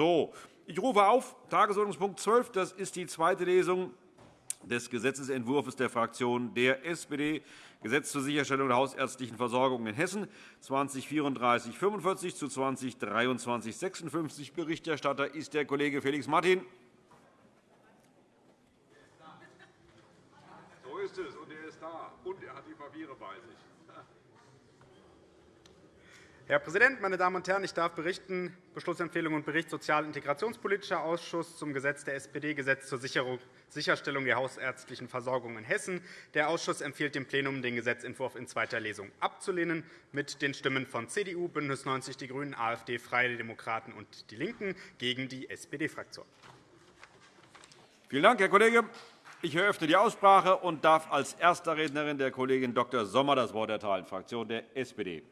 So, ich rufe auf Tagesordnungspunkt 12. Das ist die zweite Lesung des Gesetzentwurfs der Fraktion der SPD, Gesetz zur Sicherstellung der hausärztlichen Versorgung in Hessen, 203445 zu 202356. Berichterstatter ist der Kollege Felix Martin. So ist es, und er ist da, und er hat die Papiere bei sich. Herr Präsident, meine Damen und Herren! Ich darf berichten Beschlussempfehlung und Bericht Sozial- und Integrationspolitischer Ausschuss zum Gesetz der SPD, Gesetz zur Sicherstellung der hausärztlichen Versorgung in Hessen. Der Ausschuss empfiehlt dem Plenum, den Gesetzentwurf in zweiter Lesung abzulehnen, mit den Stimmen von CDU, BÜNDNIS 90 die GRÜNEN, AfD, Freie Demokraten und DIE LINKEN gegen die SPD-Fraktion. Vielen Dank, Herr Kollege. Ich eröffne die Aussprache und darf als erster Rednerin der Kollegin Dr. Sommer das Wort erteilen, Fraktion der SPD.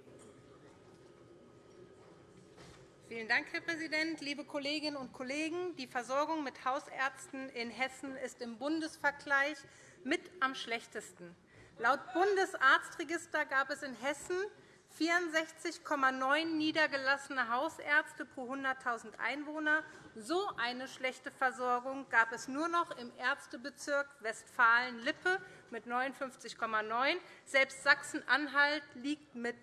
Vielen Dank, Herr Präsident. Liebe Kolleginnen und Kollegen, die Versorgung mit Hausärzten in Hessen ist im Bundesvergleich mit am schlechtesten. Laut Bundesarztregister gab es in Hessen 64,9 niedergelassene Hausärzte pro 100.000 Einwohner. So eine schlechte Versorgung gab es nur noch im Ärztebezirk Westfalen-Lippe mit 59,9. Selbst Sachsen-Anhalt liegt mit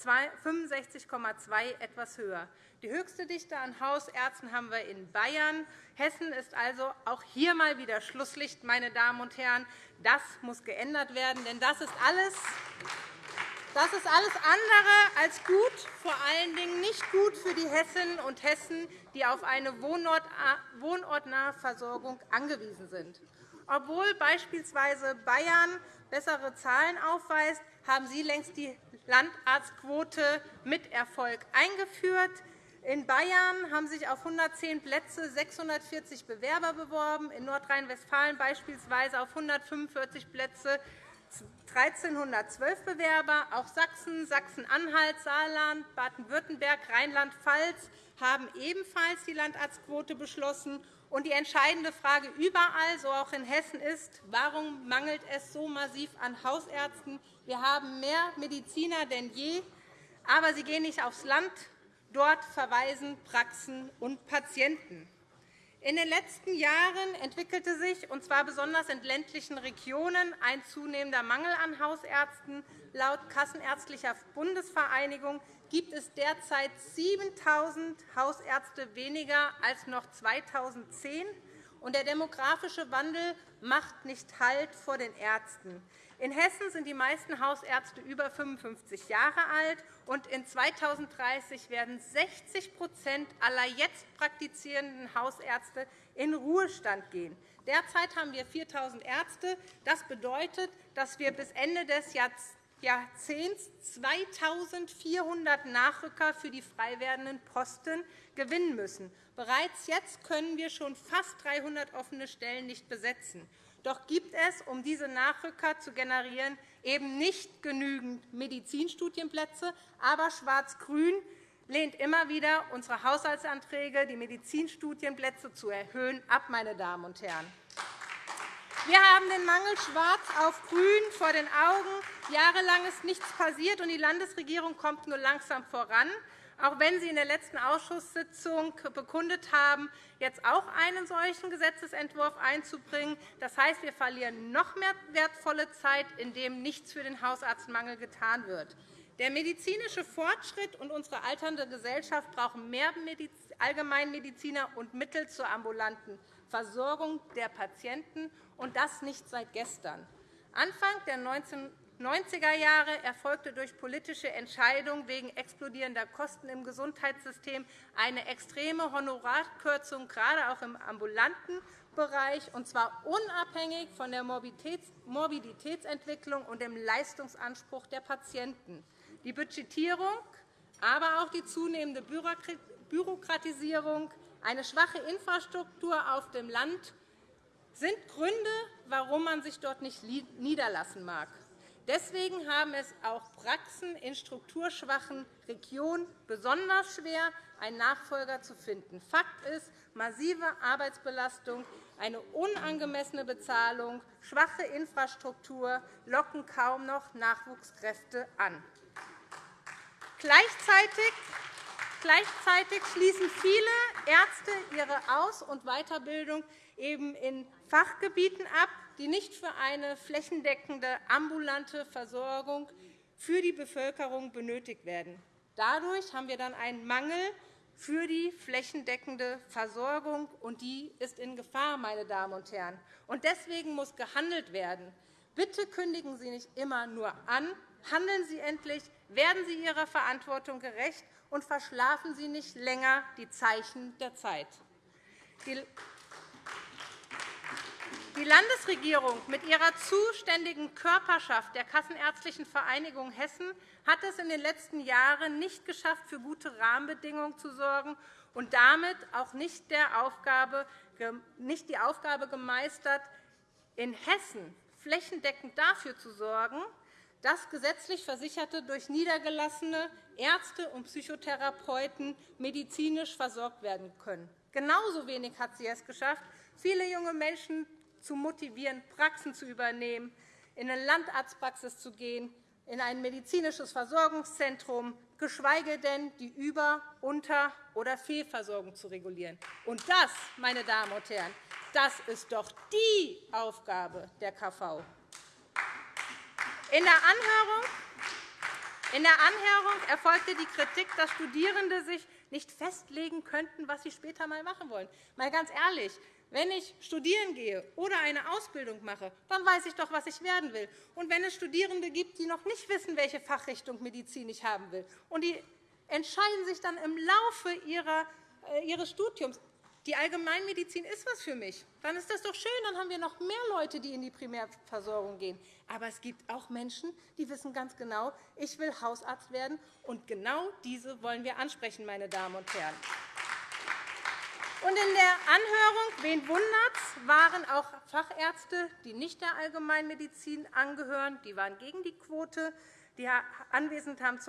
65,2 etwas höher. Die höchste Dichte an Hausärzten haben wir in Bayern. Hessen ist also auch hier einmal wieder Schlusslicht. Meine Damen und Herren. Das muss geändert werden, denn das ist alles das ist alles andere als gut, vor allen Dingen nicht gut für die Hessinnen und Hessen, die auf eine wohnortnahe Versorgung angewiesen sind. Obwohl beispielsweise Bayern bessere Zahlen aufweist, haben Sie längst die Landarztquote mit Erfolg eingeführt. In Bayern haben sich auf 110 Plätze 640 Bewerber beworben, in Nordrhein-Westfalen beispielsweise auf 145 Plätze 1.312 Bewerber. Auch Sachsen, Sachsen-Anhalt, Saarland, Baden-Württemberg, Rheinland-Pfalz haben ebenfalls die Landarztquote beschlossen. Und die entscheidende Frage überall, so auch in Hessen, ist, warum mangelt es so massiv an Hausärzten? Wir haben mehr Mediziner denn je, aber sie gehen nicht aufs Land, Dort verweisen Praxen und Patienten. In den letzten Jahren entwickelte sich, und zwar besonders in ländlichen Regionen, ein zunehmender Mangel an Hausärzten. Laut Kassenärztlicher Bundesvereinigung gibt es derzeit 7.000 Hausärzte weniger als noch 2010. Und der demografische Wandel macht nicht Halt vor den Ärzten. In Hessen sind die meisten Hausärzte über 55 Jahre alt, und in 2030 werden 60% aller jetzt praktizierenden Hausärzte in Ruhestand gehen. Derzeit haben wir 4.000 Ärzte. Das bedeutet, dass wir bis Ende des Jahrzehnts 2.400 Nachrücker für die frei werdenden Posten gewinnen müssen. Bereits jetzt können wir schon fast 300 offene Stellen nicht besetzen. Doch gibt es, um diese Nachrücker zu generieren, eben nicht genügend Medizinstudienplätze. Aber Schwarz-Grün lehnt immer wieder unsere Haushaltsanträge, die Medizinstudienplätze zu erhöhen, ab. Meine Damen und Herren. Wir haben den Mangel schwarz auf grün vor den Augen. Jahrelang ist nichts passiert, und die Landesregierung kommt nur langsam voran auch wenn Sie in der letzten Ausschusssitzung bekundet haben, jetzt auch einen solchen Gesetzentwurf einzubringen. Das heißt, wir verlieren noch mehr wertvolle Zeit, indem nichts für den Hausarztmangel getan wird. Der medizinische Fortschritt und unsere alternde Gesellschaft brauchen mehr Allgemeinmediziner und Mittel zur ambulanten Versorgung der Patienten, und das nicht seit gestern. Anfang der 19 90er Jahre erfolgte durch politische Entscheidungen wegen explodierender Kosten im Gesundheitssystem eine extreme Honorarkürzung, gerade auch im ambulanten Bereich, und zwar unabhängig von der Morbiditätsentwicklung und dem Leistungsanspruch der Patienten. Die Budgetierung, aber auch die zunehmende Bürokratisierung, eine schwache Infrastruktur auf dem Land sind Gründe, warum man sich dort nicht niederlassen mag. Deswegen haben es auch Praxen in strukturschwachen Regionen besonders schwer, einen Nachfolger zu finden. Fakt ist, massive Arbeitsbelastung, eine unangemessene Bezahlung, schwache Infrastruktur locken kaum noch Nachwuchskräfte an. Gleichzeitig Gleichzeitig schließen viele Ärzte ihre Aus- und Weiterbildung eben in Fachgebieten ab, die nicht für eine flächendeckende ambulante Versorgung für die Bevölkerung benötigt werden. Dadurch haben wir dann einen Mangel für die flächendeckende Versorgung, und die ist in Gefahr, meine Damen und Herren. Und deswegen muss gehandelt werden. Bitte kündigen Sie nicht immer nur an, handeln Sie endlich, werden Sie Ihrer Verantwortung gerecht und verschlafen Sie nicht länger die Zeichen der Zeit. Die Landesregierung mit ihrer zuständigen Körperschaft der Kassenärztlichen Vereinigung Hessen hat es in den letzten Jahren nicht geschafft, für gute Rahmenbedingungen zu sorgen und damit auch nicht die Aufgabe gemeistert, in Hessen flächendeckend dafür zu sorgen, dass gesetzlich Versicherte durch niedergelassene Ärzte und Psychotherapeuten medizinisch versorgt werden können. Genauso wenig hat sie es geschafft, viele junge Menschen zu motivieren, Praxen zu übernehmen, in eine Landarztpraxis zu gehen, in ein medizinisches Versorgungszentrum, geschweige denn die Über-, Unter- oder Fehlversorgung zu regulieren. Und das, meine Damen und Herren, das ist doch die Aufgabe der KV. In der Anhörung in der Anhörung erfolgte die Kritik, dass Studierende sich nicht festlegen könnten, was sie später einmal machen wollen. Mal ganz ehrlich, wenn ich studieren gehe oder eine Ausbildung mache, dann weiß ich doch, was ich werden will. Und wenn es Studierende gibt, die noch nicht wissen, welche Fachrichtung Medizin ich haben will, und die entscheiden sich dann im Laufe äh, ihres Studiums, die Allgemeinmedizin ist was für mich, dann ist das doch schön, dann haben wir noch mehr Leute, die in die Primärversorgung gehen. Aber es gibt auch Menschen, die wissen ganz genau, ich will Hausarzt werden, und genau diese wollen wir ansprechen, meine Damen und Herren. Und in der Anhörung, wen wundert's, waren auch Fachärzte, die nicht der Allgemeinmedizin angehören, die waren gegen die Quote. Die Anwesenden haben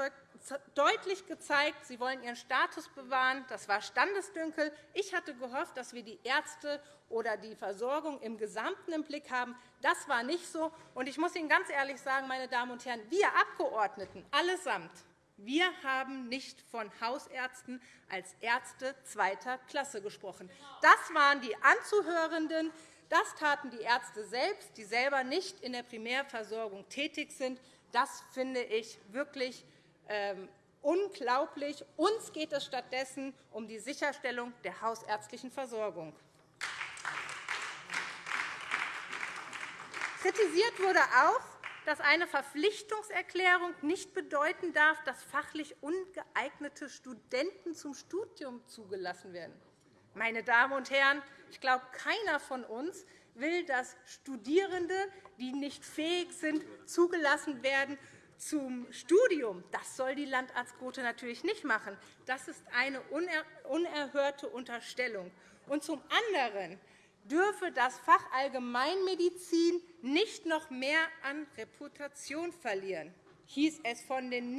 deutlich gezeigt, sie wollen ihren Status bewahren. Das war Standesdünkel. Ich hatte gehofft, dass wir die Ärzte oder die Versorgung im Gesamten im Blick haben. Das war nicht so. Ich muss Ihnen ganz ehrlich sagen, meine Damen und Herren, wir Abgeordneten allesamt wir haben nicht von Hausärzten als Ärzte zweiter Klasse gesprochen. Das waren die Anzuhörenden. Das taten die Ärzte selbst, die selber nicht in der Primärversorgung tätig sind. Das finde ich wirklich unglaublich. Uns geht es stattdessen um die Sicherstellung der hausärztlichen Versorgung. Kritisiert wurde auch, dass eine Verpflichtungserklärung nicht bedeuten darf, dass fachlich ungeeignete Studenten zum Studium zugelassen werden. Meine Damen und Herren, ich glaube, keiner von uns will, dass Studierende, die nicht fähig sind, zugelassen werden zum Studium. Das soll die Landarztquote natürlich nicht machen. Das ist eine unerhörte Unterstellung. Und zum anderen dürfe das Fach Allgemeinmedizin nicht noch mehr an Reputation verlieren, hieß es von den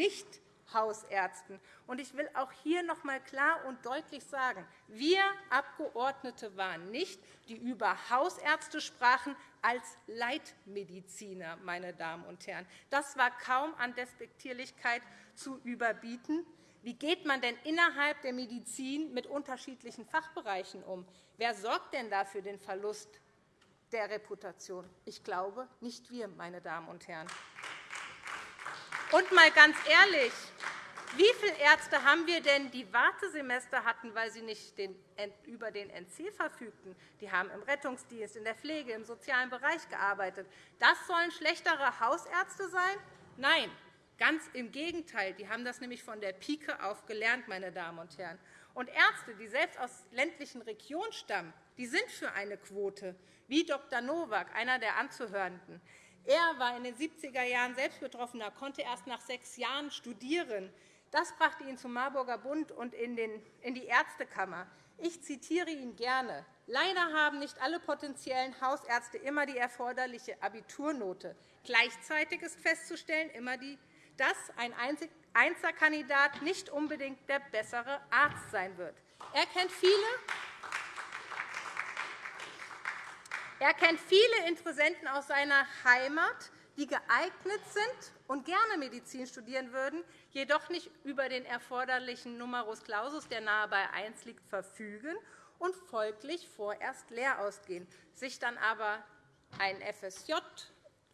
Nicht-Hausärzten. Ich will auch hier noch einmal klar und deutlich sagen, wir Abgeordnete waren nicht, die über Hausärzte sprachen, als Leitmediziner. Meine Damen und Herren. Das war kaum an Despektierlichkeit zu überbieten. Wie geht man denn innerhalb der Medizin mit unterschiedlichen Fachbereichen um? Wer sorgt denn da für den Verlust der Reputation? Ich glaube, nicht wir, meine Damen und Herren. Und mal ganz ehrlich, wie viele Ärzte haben wir denn, die Wartesemester hatten, weil sie nicht über den NC verfügten? Die haben im Rettungsdienst, in der Pflege, im sozialen Bereich gearbeitet. Das sollen schlechtere Hausärzte sein? Nein, Ganz im Gegenteil. Die haben das nämlich von der Pike auf gelernt, meine Damen und Herren. Und Ärzte, die selbst aus ländlichen Regionen stammen, die sind für eine Quote, wie Dr. Nowak, einer der Anzuhörenden. Er war in den 70er Jahren selbst Betroffener, konnte erst nach sechs Jahren studieren. Das brachte ihn zum Marburger Bund und in die Ärztekammer. Ich zitiere ihn gerne. Leider haben nicht alle potenziellen Hausärzte immer die erforderliche Abiturnote. Gleichzeitig ist festzustellen, immer die dass ein Einzelkandidat nicht unbedingt der bessere Arzt sein wird. Er kennt viele er kennt viele Interessenten aus seiner Heimat, die geeignet sind und gerne Medizin studieren würden, jedoch nicht über den erforderlichen Numerus Clausus, der nahe bei 1 liegt, verfügen und folglich vorerst leer ausgehen, sich dann aber ein FSJ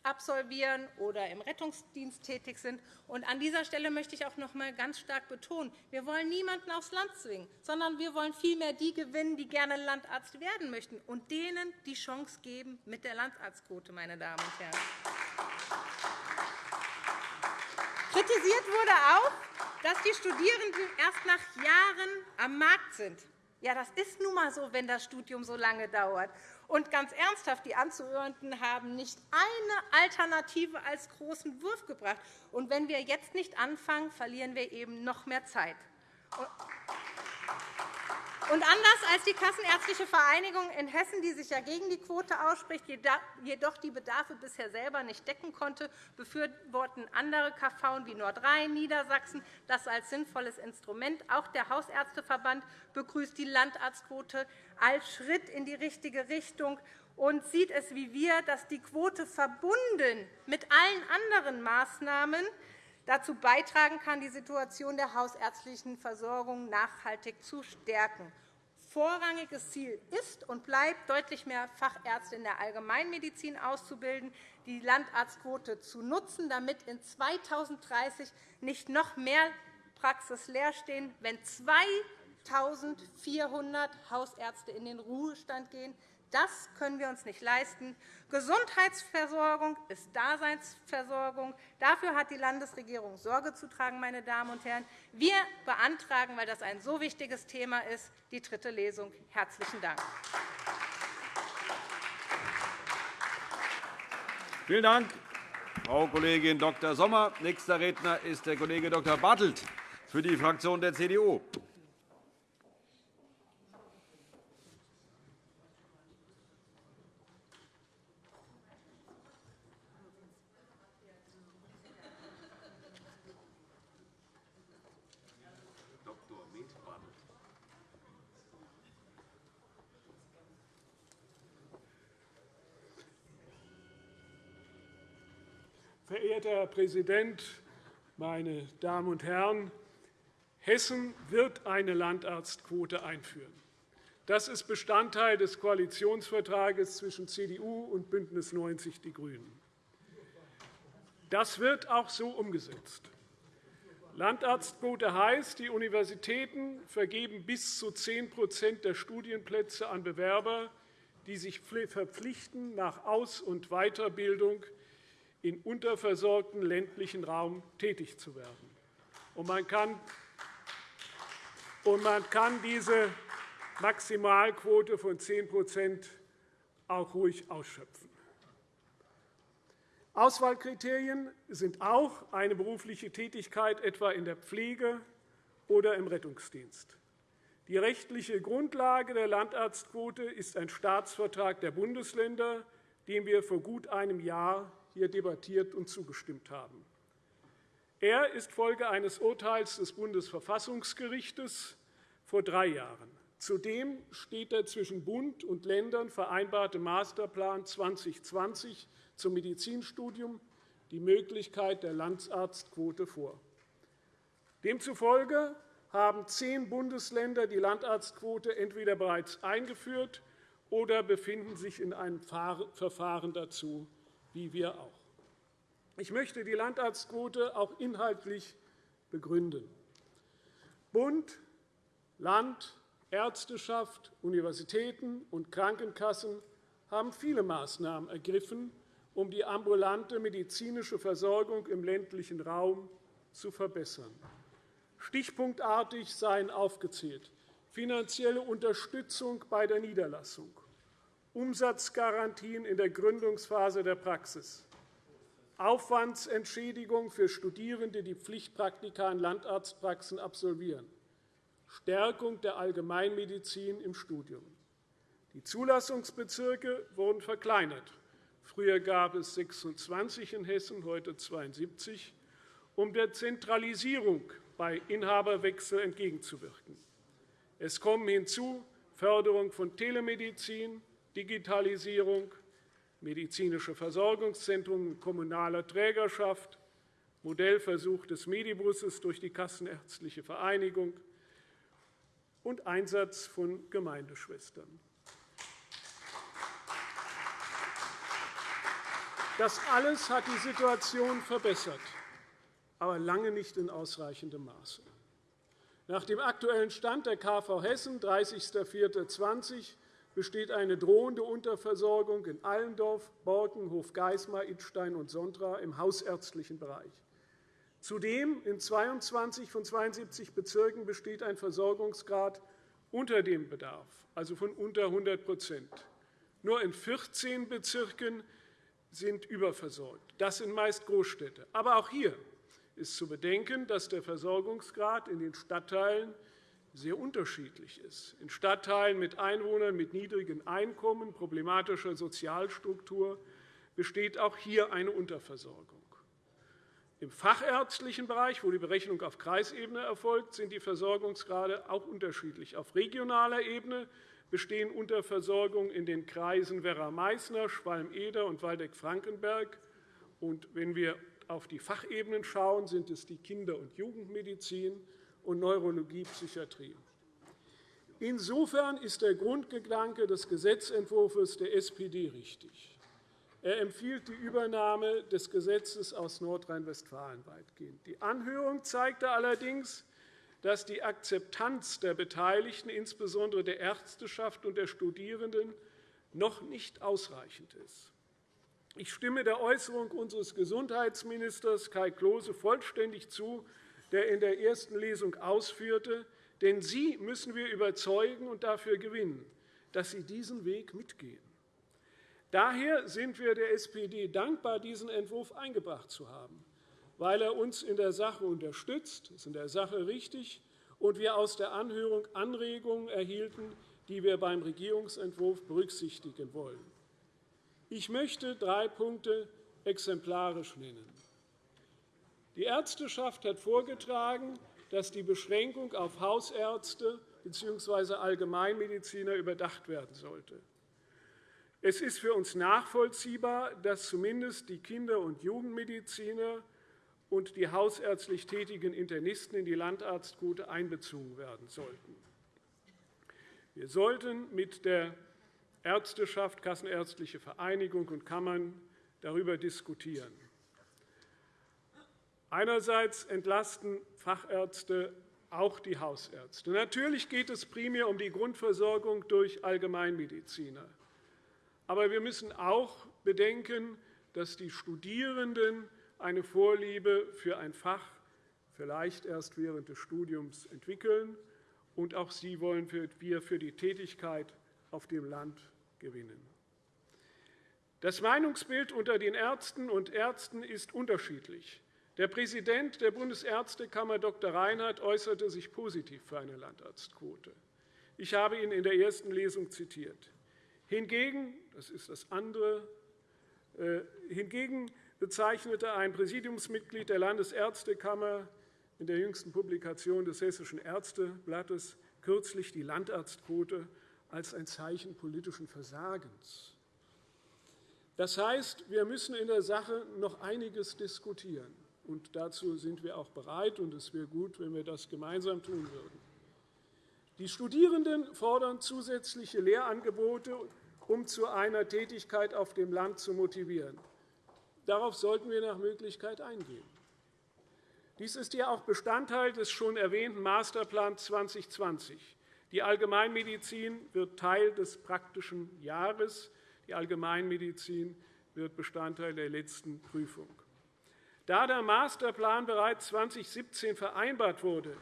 absolvieren oder im Rettungsdienst tätig sind. an dieser Stelle möchte ich auch noch einmal ganz stark betonen, wir wollen niemanden aufs Land zwingen, sondern wir wollen vielmehr die gewinnen, die gerne Landarzt werden möchten, und denen die Chance geben mit der Landarztquote, meine Damen und Herren. Kritisiert wurde auch, dass die Studierenden erst nach Jahren am Markt sind. Ja, das ist nun einmal so, wenn das Studium so lange dauert. Und ganz ernsthaft, die Anzuhörenden haben nicht eine Alternative als großen Wurf gebracht. Und wenn wir jetzt nicht anfangen, verlieren wir eben noch mehr Zeit. Und anders als die Kassenärztliche Vereinigung in Hessen, die sich ja gegen die Quote ausspricht, jedoch die Bedarfe bisher selber nicht decken konnte, befürworten andere KV wie Nordrhein, Niedersachsen das als sinnvolles Instrument. Auch der Hausärzteverband begrüßt die Landarztquote als Schritt in die richtige Richtung und sieht es wie wir, dass die Quote verbunden mit allen anderen Maßnahmen dazu beitragen kann, die Situation der hausärztlichen Versorgung nachhaltig zu stärken. Vorrangiges Ziel ist und bleibt, deutlich mehr Fachärzte in der Allgemeinmedizin auszubilden, die Landarztquote zu nutzen, damit in 2030 nicht noch mehr Praxis leer stehen, wenn 2.400 Hausärzte in den Ruhestand gehen. Das können wir uns nicht leisten. Gesundheitsversorgung ist Daseinsversorgung. Dafür hat die Landesregierung Sorge zu tragen. Meine Damen und Herren. Wir beantragen, weil das ein so wichtiges Thema ist, die dritte Lesung. – Herzlichen Dank. Vielen Dank, Frau Kollegin Dr. Sommer. Nächster Redner ist der Kollege Dr. Bartelt für die Fraktion der CDU. Verehrter Herr Präsident, meine Damen und Herren! Hessen wird eine Landarztquote einführen. Das ist Bestandteil des Koalitionsvertrages zwischen CDU und BÜNDNIS 90 die GRÜNEN. Das wird auch so umgesetzt. Landarztquote heißt, die Universitäten vergeben bis zu 10% der Studienplätze an Bewerber, die sich verpflichten, nach Aus- und Weiterbildung in unterversorgten ländlichen Raum tätig zu werden. Und man kann man kann diese Maximalquote von 10 auch ruhig ausschöpfen. Auswahlkriterien sind auch eine berufliche Tätigkeit, etwa in der Pflege oder im Rettungsdienst. Die rechtliche Grundlage der Landarztquote ist ein Staatsvertrag der Bundesländer, dem wir vor gut einem Jahr hier debattiert und zugestimmt haben. Er ist Folge eines Urteils des Bundesverfassungsgerichts vor drei Jahren. Zudem steht der zwischen Bund und Ländern vereinbarte Masterplan 2020 zum Medizinstudium die Möglichkeit der Landarztquote vor. Demzufolge haben zehn Bundesländer die Landarztquote entweder bereits eingeführt oder befinden sich in einem Verfahren dazu wie wir auch. Ich möchte die Landarztquote auch inhaltlich begründen. Bund, Land, Ärzteschaft, Universitäten und Krankenkassen haben viele Maßnahmen ergriffen, um die ambulante medizinische Versorgung im ländlichen Raum zu verbessern. Stichpunktartig seien aufgezählt finanzielle Unterstützung bei der Niederlassung, Umsatzgarantien in der Gründungsphase der Praxis, Aufwandsentschädigung für Studierende, die Pflichtpraktika in Landarztpraxen absolvieren, Stärkung der Allgemeinmedizin im Studium. Die Zulassungsbezirke wurden verkleinert. Früher gab es 26 in Hessen, heute 72, um der Zentralisierung bei Inhaberwechsel entgegenzuwirken. Es kommen hinzu Förderung von Telemedizin, Digitalisierung, medizinische Versorgungszentrum kommunaler Trägerschaft, Modellversuch des Medibusses durch die Kassenärztliche Vereinigung und Einsatz von Gemeindeschwestern. Das alles hat die Situation verbessert, aber lange nicht in ausreichendem Maße. Nach dem aktuellen Stand der KV Hessen, 30.04.20, besteht eine drohende Unterversorgung in Allendorf, Borken, Hofgeismar, Idstein und Sondra im hausärztlichen Bereich. Zudem in 22 von 72 Bezirken besteht ein Versorgungsgrad unter dem Bedarf, also von unter 100% Nur in 14 Bezirken sind überversorgt. Das sind meist Großstädte. Aber auch hier ist zu bedenken, dass der Versorgungsgrad in den Stadtteilen sehr unterschiedlich ist. In Stadtteilen mit Einwohnern mit niedrigen Einkommen, problematischer Sozialstruktur besteht auch hier eine Unterversorgung. Im fachärztlichen Bereich, wo die Berechnung auf Kreisebene erfolgt, sind die Versorgungsgrade auch unterschiedlich. Auf regionaler Ebene bestehen Unterversorgungen in den Kreisen Werra-Meißner, Schwalm-Eder und Waldeck-Frankenberg. Wenn wir auf die Fachebenen schauen, sind es die Kinder- und Jugendmedizin und Neurologie, Psychiatrie. Insofern ist der Grundgedanke des Gesetzentwurfs der SPD richtig. Er empfiehlt die Übernahme des Gesetzes aus Nordrhein-Westfalen weitgehend. Die Anhörung zeigte allerdings, dass die Akzeptanz der Beteiligten, insbesondere der Ärzteschaft und der Studierenden, noch nicht ausreichend ist. Ich stimme der Äußerung unseres Gesundheitsministers Kai Klose vollständig zu, der in der ersten Lesung ausführte, denn Sie müssen wir überzeugen und dafür gewinnen, dass Sie diesen Weg mitgehen. Daher sind wir der SPD dankbar, diesen Entwurf eingebracht zu haben, weil er uns in der Sache unterstützt, ist in der Sache richtig, und wir aus der Anhörung Anregungen erhielten, die wir beim Regierungsentwurf berücksichtigen wollen. Ich möchte drei Punkte exemplarisch nennen. Die Ärzteschaft hat vorgetragen, dass die Beschränkung auf Hausärzte bzw. Allgemeinmediziner überdacht werden sollte. Es ist für uns nachvollziehbar, dass zumindest die Kinder- und Jugendmediziner und die hausärztlich tätigen Internisten in die Landarztquote einbezogen werden sollten. Wir sollten mit der Ärzteschaft, Kassenärztliche Vereinigung und Kammern darüber diskutieren. Einerseits entlasten Fachärzte auch die Hausärzte. Natürlich geht es primär um die Grundversorgung durch Allgemeinmediziner. Aber wir müssen auch bedenken, dass die Studierenden eine Vorliebe für ein Fach vielleicht erst während des Studiums entwickeln, und auch sie wollen wir für die Tätigkeit auf dem Land gewinnen. Das Meinungsbild unter den Ärzten und Ärzten ist unterschiedlich. Der Präsident der Bundesärztekammer, Dr. Reinhardt, äußerte sich positiv für eine Landarztquote. Ich habe ihn in der ersten Lesung zitiert. Hingegen, das ist das andere, äh, hingegen bezeichnete ein Präsidiumsmitglied der Landesärztekammer in der jüngsten Publikation des Hessischen Ärzteblattes kürzlich die Landarztquote als ein Zeichen politischen Versagens. Das heißt, wir müssen in der Sache noch einiges diskutieren. Und dazu sind wir auch bereit, und es wäre gut, wenn wir das gemeinsam tun würden. Die Studierenden fordern zusätzliche Lehrangebote um zu einer Tätigkeit auf dem Land zu motivieren. Darauf sollten wir nach Möglichkeit eingehen. Dies ist ja auch Bestandteil des schon erwähnten Masterplans 2020. Die Allgemeinmedizin wird Teil des praktischen Jahres. Die Allgemeinmedizin wird Bestandteil der letzten Prüfung. Da der Masterplan bereits 2017 vereinbart wurde,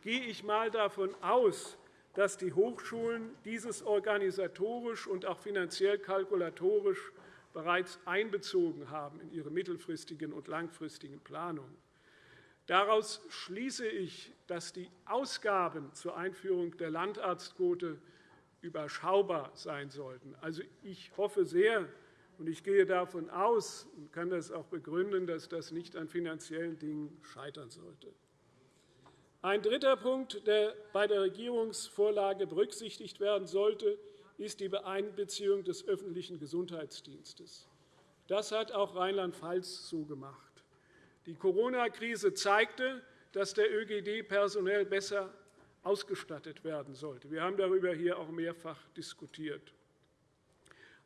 gehe ich einmal davon aus, dass die Hochschulen dieses organisatorisch und auch finanziell kalkulatorisch bereits einbezogen haben in ihre mittelfristigen und langfristigen Planungen. Daraus schließe ich, dass die Ausgaben zur Einführung der Landarztquote überschaubar sein sollten. Also, ich hoffe sehr, ich gehe davon aus und kann das auch begründen, dass das nicht an finanziellen Dingen scheitern sollte. Ein dritter Punkt, der bei der Regierungsvorlage berücksichtigt werden sollte, ist die Einbeziehung des öffentlichen Gesundheitsdienstes. Das hat auch Rheinland-Pfalz so gemacht. Die Corona-Krise zeigte, dass der ÖGD personell besser ausgestattet werden sollte. Wir haben darüber hier auch mehrfach diskutiert.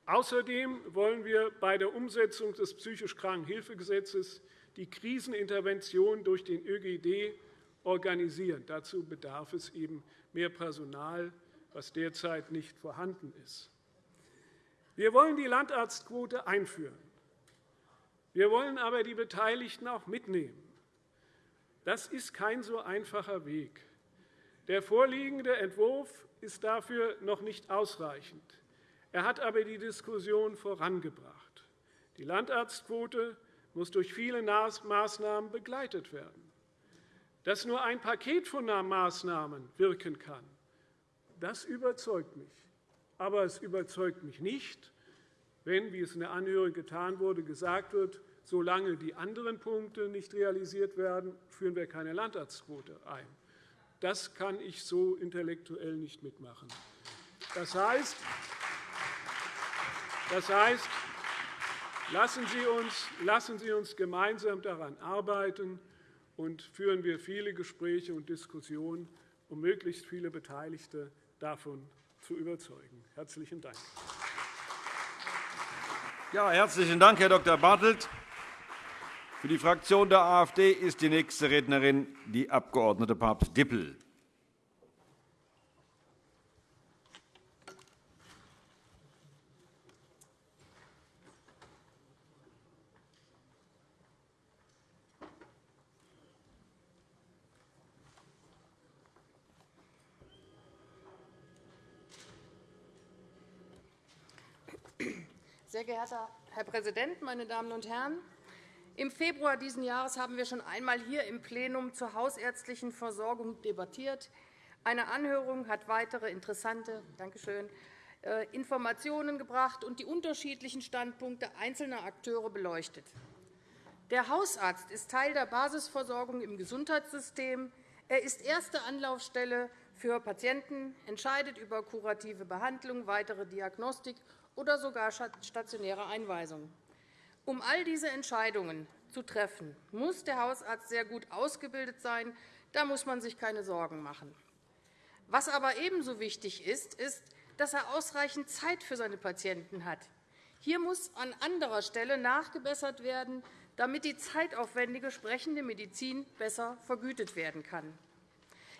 Außerdem wollen wir bei der Umsetzung des psychisch Krankenhilfegesetzes die Krisenintervention durch den ÖGD organisieren. Dazu bedarf es eben mehr Personal, was derzeit nicht vorhanden ist. Wir wollen die Landarztquote einführen. Wir wollen aber die Beteiligten auch mitnehmen. Das ist kein so einfacher Weg. Der vorliegende Entwurf ist dafür noch nicht ausreichend. Er hat aber die Diskussion vorangebracht. Die Landarztquote muss durch viele Maßnahmen begleitet werden. Dass nur ein Paket von Maßnahmen wirken kann, das überzeugt mich. Aber es überzeugt mich nicht, wenn, wie es in der Anhörung getan wurde, gesagt wird, solange die anderen Punkte nicht realisiert werden, führen wir keine Landarztquote ein. Das kann ich so intellektuell nicht mitmachen. Das heißt, das heißt lassen, Sie uns, lassen Sie uns gemeinsam daran arbeiten und führen wir viele Gespräche und Diskussionen, um möglichst viele Beteiligte davon zu überzeugen. – Herzlichen Dank. Ja, herzlichen Dank, Herr Dr. Bartelt. Für die Fraktion der AfD ist die nächste Rednerin die Abg. Papst-Dippel. Sehr geehrter Herr Präsident, meine Damen und Herren! Im Februar dieses Jahres haben wir schon einmal hier im Plenum zur hausärztlichen Versorgung debattiert. Eine Anhörung hat weitere interessante Dankeschön, äh, Informationen gebracht und die unterschiedlichen Standpunkte einzelner Akteure beleuchtet. Der Hausarzt ist Teil der Basisversorgung im Gesundheitssystem. Er ist erste Anlaufstelle für Patienten, entscheidet über kurative Behandlung, weitere Diagnostik oder sogar stationäre Einweisung. Um all diese Entscheidungen zu treffen, muss der Hausarzt sehr gut ausgebildet sein. Da muss man sich keine Sorgen machen. Was aber ebenso wichtig ist, ist, dass er ausreichend Zeit für seine Patienten hat. Hier muss an anderer Stelle nachgebessert werden, damit die zeitaufwendige sprechende Medizin besser vergütet werden kann.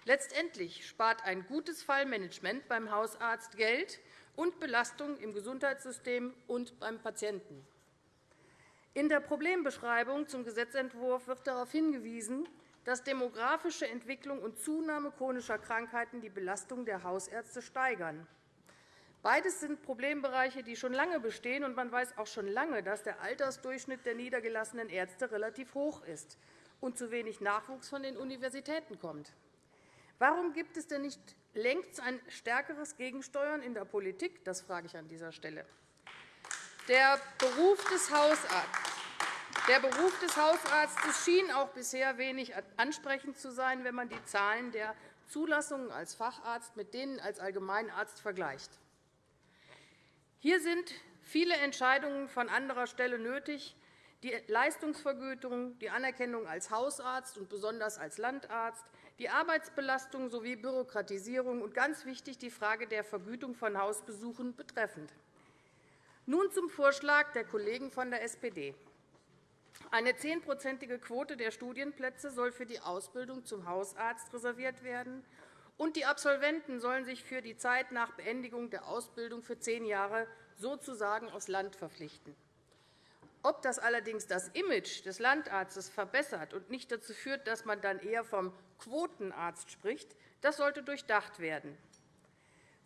Letztendlich spart ein gutes Fallmanagement beim Hausarzt Geld und Belastung im Gesundheitssystem und beim Patienten. In der Problembeschreibung zum Gesetzentwurf wird darauf hingewiesen, dass demografische Entwicklung und Zunahme chronischer Krankheiten die Belastung der Hausärzte steigern. Beides sind Problembereiche, die schon lange bestehen, und man weiß auch schon lange, dass der Altersdurchschnitt der niedergelassenen Ärzte relativ hoch ist und zu wenig Nachwuchs von den Universitäten kommt. Warum gibt es denn nicht längst ein stärkeres Gegensteuern in der Politik? Das frage ich an dieser Stelle. Der Beruf des Hausarztes der Beruf des Hausarztes schien auch bisher wenig ansprechend zu sein, wenn man die Zahlen der Zulassungen als Facharzt mit denen als Allgemeinarzt vergleicht. Hier sind viele Entscheidungen von anderer Stelle nötig, die Leistungsvergütung, die Anerkennung als Hausarzt und besonders als Landarzt, die Arbeitsbelastung sowie Bürokratisierung und ganz wichtig die Frage der Vergütung von Hausbesuchen betreffend. Nun zum Vorschlag der Kollegen von der SPD. Eine zehnprozentige Quote der Studienplätze soll für die Ausbildung zum Hausarzt reserviert werden, und die Absolventen sollen sich für die Zeit nach Beendigung der Ausbildung für zehn Jahre sozusagen aufs Land verpflichten. Ob das allerdings das Image des Landarztes verbessert und nicht dazu führt, dass man dann eher vom Quotenarzt spricht, das sollte durchdacht werden.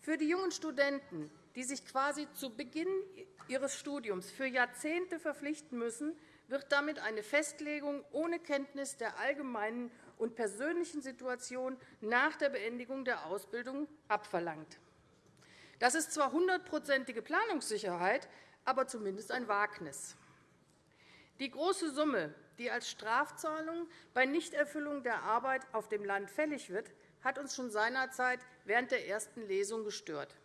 Für die jungen Studenten, die sich quasi zu Beginn ihres Studiums für Jahrzehnte verpflichten müssen, wird damit eine Festlegung ohne Kenntnis der allgemeinen und persönlichen Situation nach der Beendigung der Ausbildung abverlangt. Das ist zwar hundertprozentige Planungssicherheit, aber zumindest ein Wagnis. Die große Summe, die als Strafzahlung bei Nichterfüllung der Arbeit auf dem Land fällig wird, hat uns schon seinerzeit während der ersten Lesung gestört.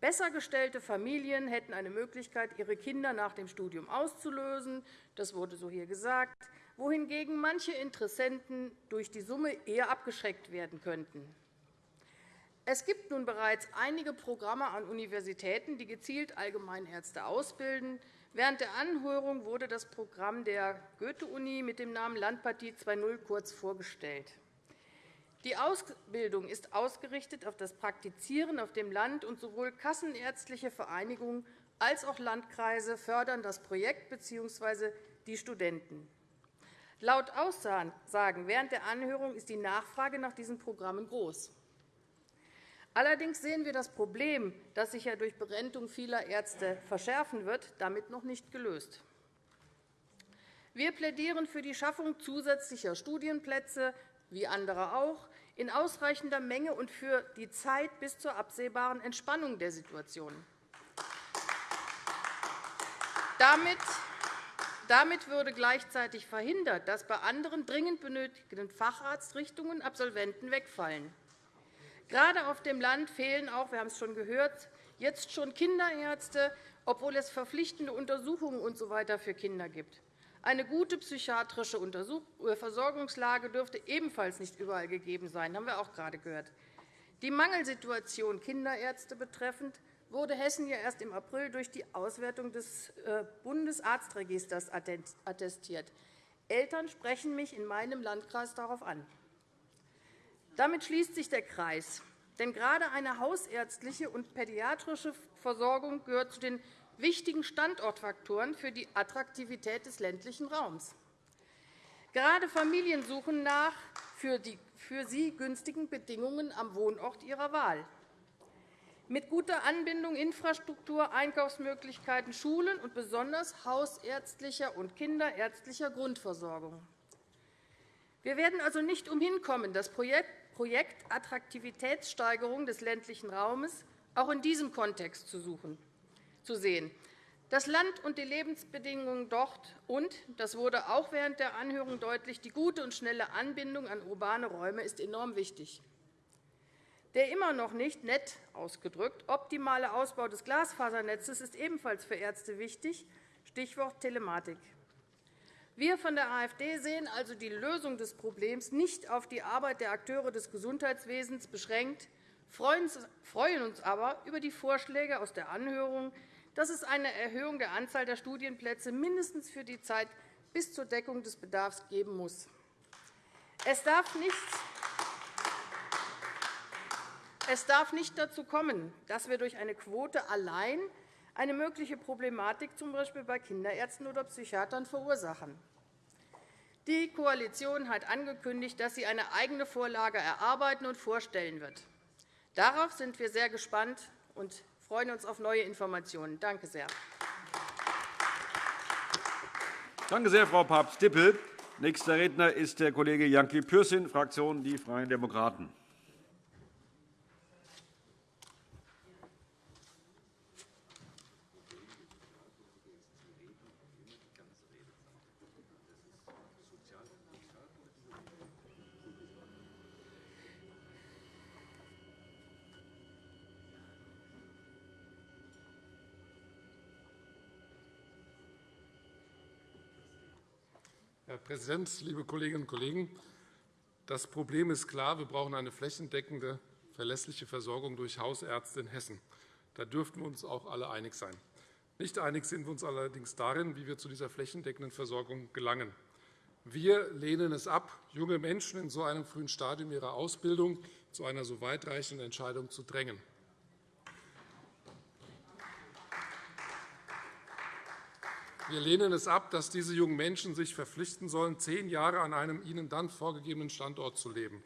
Besser gestellte Familien hätten eine Möglichkeit, ihre Kinder nach dem Studium auszulösen. Das wurde so hier gesagt, wohingegen manche Interessenten durch die Summe eher abgeschreckt werden könnten. Es gibt nun bereits einige Programme an Universitäten, die gezielt Allgemeinärzte ausbilden. Während der Anhörung wurde das Programm der Goethe-Uni mit dem Namen Landpartie 2.0 kurz vorgestellt. Die Ausbildung ist ausgerichtet auf das Praktizieren auf dem Land, und sowohl kassenärztliche Vereinigungen als auch Landkreise fördern das Projekt bzw. die Studenten. Laut Aussagen während der Anhörung ist die Nachfrage nach diesen Programmen groß. Allerdings sehen wir das Problem, das sich ja durch Berentung vieler Ärzte verschärfen wird, damit noch nicht gelöst. Wir plädieren für die Schaffung zusätzlicher Studienplätze, wie andere auch, in ausreichender Menge und für die Zeit bis zur absehbaren Entspannung der Situation. Damit damit würde gleichzeitig verhindert, dass bei anderen dringend benötigten Facharztrichtungen Absolventen wegfallen. Gerade auf dem Land fehlen auch, wir haben es schon gehört, jetzt schon Kinderärzte, obwohl es verpflichtende Untersuchungen usw. So für Kinder gibt. Eine gute psychiatrische äh, Versorgungslage dürfte ebenfalls nicht überall gegeben sein. Das haben wir auch gerade gehört. Die Mangelsituation Kinderärzte betreffend wurde Hessen ja erst im April durch die Auswertung des äh, Bundesarztregisters attestiert. Eltern sprechen mich in meinem Landkreis darauf an. Damit schließt sich der Kreis. Denn gerade eine hausärztliche und pädiatrische Versorgung gehört zu den wichtigen Standortfaktoren für die Attraktivität des ländlichen Raums. Gerade Familien suchen nach für, die, für sie günstigen Bedingungen am Wohnort ihrer Wahl. Mit guter Anbindung, Infrastruktur, Einkaufsmöglichkeiten, Schulen und besonders hausärztlicher und kinderärztlicher Grundversorgung. Wir werden also nicht umhin kommen, das Projekt Attraktivitätssteigerung des ländlichen Raumes auch in diesem Kontext zu suchen zu sehen. Das Land und die Lebensbedingungen dort und, das wurde auch während der Anhörung deutlich, die gute und schnelle Anbindung an urbane Räume ist enorm wichtig. Der immer noch nicht nett ausgedrückt optimale Ausbau des Glasfasernetzes ist ebenfalls für Ärzte wichtig, Stichwort Telematik. Wir von der AfD sehen also die Lösung des Problems nicht auf die Arbeit der Akteure des Gesundheitswesens beschränkt, freuen uns aber über die Vorschläge aus der Anhörung, dass es eine Erhöhung der Anzahl der Studienplätze mindestens für die Zeit bis zur Deckung des Bedarfs geben muss. Es darf nicht dazu kommen, dass wir durch eine Quote allein eine mögliche Problematik z. B. bei Kinderärzten oder Psychiatern verursachen. Die Koalition hat angekündigt, dass sie eine eigene Vorlage erarbeiten und vorstellen wird. Darauf sind wir sehr gespannt und freuen uns auf neue Informationen. Danke sehr. Danke sehr, Frau Papst-Dippel. Nächster Redner ist der Kollege Janki Pürsün, Fraktion Die Freien Demokraten. Präsident, liebe Kolleginnen und Kollegen! Das Problem ist klar. Wir brauchen eine flächendeckende, verlässliche Versorgung durch Hausärzte in Hessen. Da dürften wir uns auch alle einig sein. Nicht einig sind wir uns allerdings darin, wie wir zu dieser flächendeckenden Versorgung gelangen. Wir lehnen es ab, junge Menschen in so einem frühen Stadium ihrer Ausbildung zu einer so weitreichenden Entscheidung zu drängen. Wir lehnen es ab, dass diese jungen Menschen sich verpflichten sollen, zehn Jahre an einem ihnen dann vorgegebenen Standort zu leben.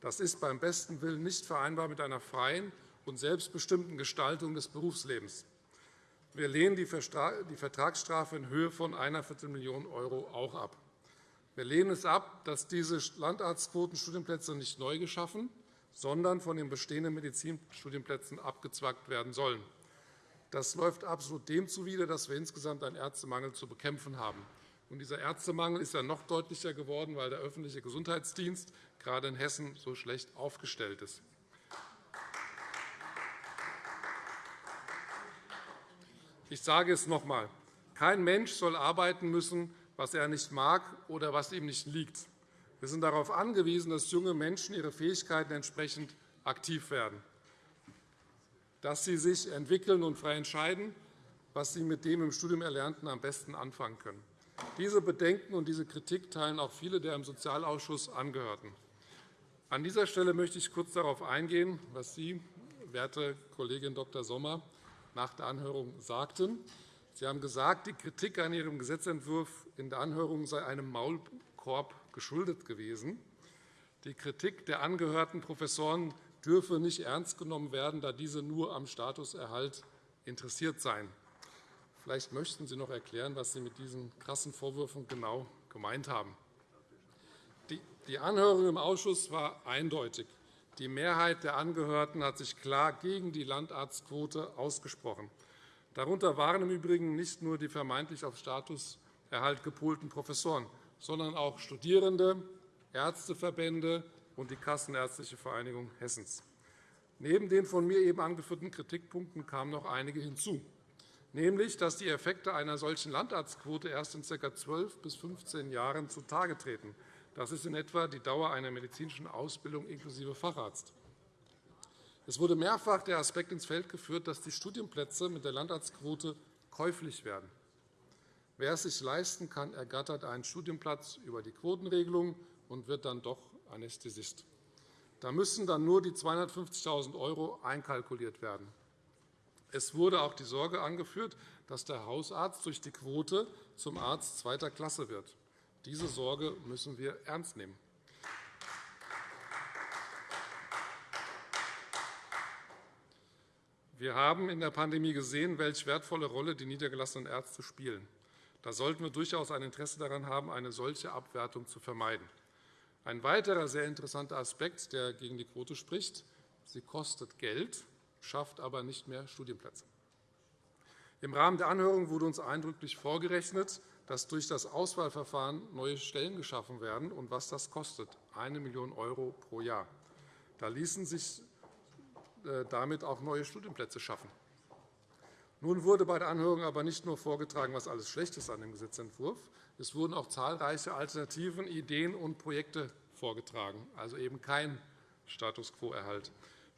Das ist beim besten Willen nicht vereinbar mit einer freien und selbstbestimmten Gestaltung des Berufslebens. Wir lehnen die Vertragsstrafe in Höhe von einer Viertelmillion € auch ab. Wir lehnen es ab, dass diese Landarztquotenstudienplätze nicht neu geschaffen, sondern von den bestehenden Medizinstudienplätzen abgezwackt werden sollen. Das läuft absolut dem zuwider, dass wir insgesamt einen Ärztemangel zu bekämpfen haben. Und dieser Ärztemangel ist ja noch deutlicher geworden, weil der öffentliche Gesundheitsdienst gerade in Hessen so schlecht aufgestellt ist. Ich sage es noch einmal. Kein Mensch soll arbeiten müssen, was er nicht mag oder was ihm nicht liegt. Wir sind darauf angewiesen, dass junge Menschen ihre Fähigkeiten entsprechend aktiv werden, dass sie sich entwickeln und frei entscheiden, was sie mit dem im Studium Erlernten am besten anfangen können. Diese Bedenken und diese Kritik teilen auch viele der im Sozialausschuss Angehörten. An dieser Stelle möchte ich kurz darauf eingehen, was Sie, werte Kollegin Dr. Sommer, nach der Anhörung sagten. Sie haben gesagt, die Kritik an Ihrem Gesetzentwurf in der Anhörung sei einem Maulkorb geschuldet gewesen. Die Kritik der angehörten Professoren dürfe nicht ernst genommen werden, da diese nur am Statuserhalt interessiert seien. Vielleicht möchten Sie noch erklären, was Sie mit diesen krassen Vorwürfen genau gemeint haben. Die Anhörung im Ausschuss war eindeutig. Die Mehrheit der Angehörten hat sich klar gegen die Landarztquote ausgesprochen. Darunter waren im Übrigen nicht nur die vermeintlich auf Statuserhalt gepolten Professoren, sondern auch Studierende, Ärzteverbände und die Kassenärztliche Vereinigung Hessens. Neben den von mir eben angeführten Kritikpunkten kamen noch einige hinzu nämlich dass die Effekte einer solchen Landarztquote erst in ca. 12 bis 15 Jahren zutage treten. Das ist in etwa die Dauer einer medizinischen Ausbildung inklusive Facharzt. Es wurde mehrfach der Aspekt ins Feld geführt, dass die Studienplätze mit der Landarztquote käuflich werden. Wer es sich leisten kann, ergattert einen Studienplatz über die Quotenregelung und wird dann doch Anästhesist. Da müssen dann nur die 250.000 € einkalkuliert werden. Es wurde auch die Sorge angeführt, dass der Hausarzt durch die Quote zum Arzt zweiter Klasse wird. Diese Sorge müssen wir ernst nehmen. Wir haben in der Pandemie gesehen, welche wertvolle Rolle die niedergelassenen Ärzte spielen. Da sollten wir durchaus ein Interesse daran haben, eine solche Abwertung zu vermeiden. Ein weiterer sehr interessanter Aspekt, der gegen die Quote spricht, sie kostet Geld schafft aber nicht mehr Studienplätze. Im Rahmen der Anhörung wurde uns eindrücklich vorgerechnet, dass durch das Auswahlverfahren neue Stellen geschaffen werden und was das kostet, 1 Million € pro Jahr. Da ließen sich äh, damit auch neue Studienplätze schaffen. Nun wurde bei der Anhörung aber nicht nur vorgetragen, was alles schlecht ist an dem Gesetzentwurf. Es wurden auch zahlreiche Alternativen, Ideen und Projekte vorgetragen, also eben kein Status quo-Erhalt.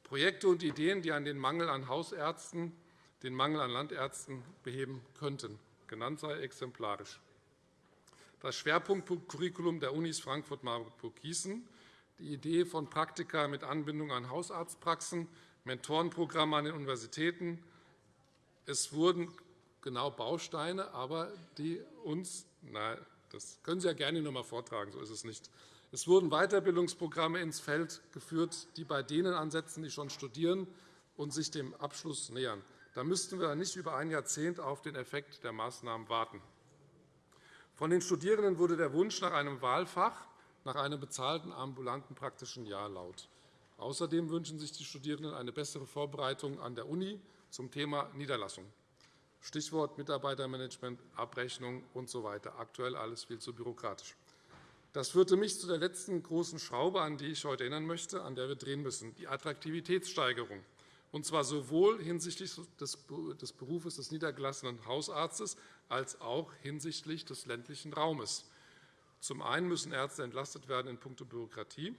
Projekte und Ideen, die an den Mangel an Hausärzten, den Mangel an Landärzten beheben könnten. Genannt sei exemplarisch. Das Schwerpunktcurriculum der Unis Frankfurt-Marburg-Gießen, die Idee von Praktika mit Anbindung an Hausarztpraxen, Mentorenprogramme an den Universitäten. Es wurden genau Bausteine, aber die uns, na, das können Sie ja gerne noch einmal vortragen, so ist es nicht, es wurden Weiterbildungsprogramme ins Feld geführt, die bei denen ansetzen, die schon studieren und sich dem Abschluss nähern. Da müssten wir nicht über ein Jahrzehnt auf den Effekt der Maßnahmen warten. Von den Studierenden wurde der Wunsch nach einem Wahlfach, nach einem bezahlten ambulanten praktischen Jahr laut. Außerdem wünschen sich die Studierenden eine bessere Vorbereitung an der Uni zum Thema Niederlassung. Stichwort Mitarbeitermanagement, Abrechnung usw. So Aktuell alles viel zu bürokratisch. Das führte mich zu der letzten großen Schraube, an die ich heute erinnern möchte, an der wir drehen müssen, die Attraktivitätssteigerung, und zwar sowohl hinsichtlich des Berufes des niedergelassenen Hausarztes als auch hinsichtlich des ländlichen Raumes. Zum einen müssen Ärzte entlastet werden in puncto Bürokratie.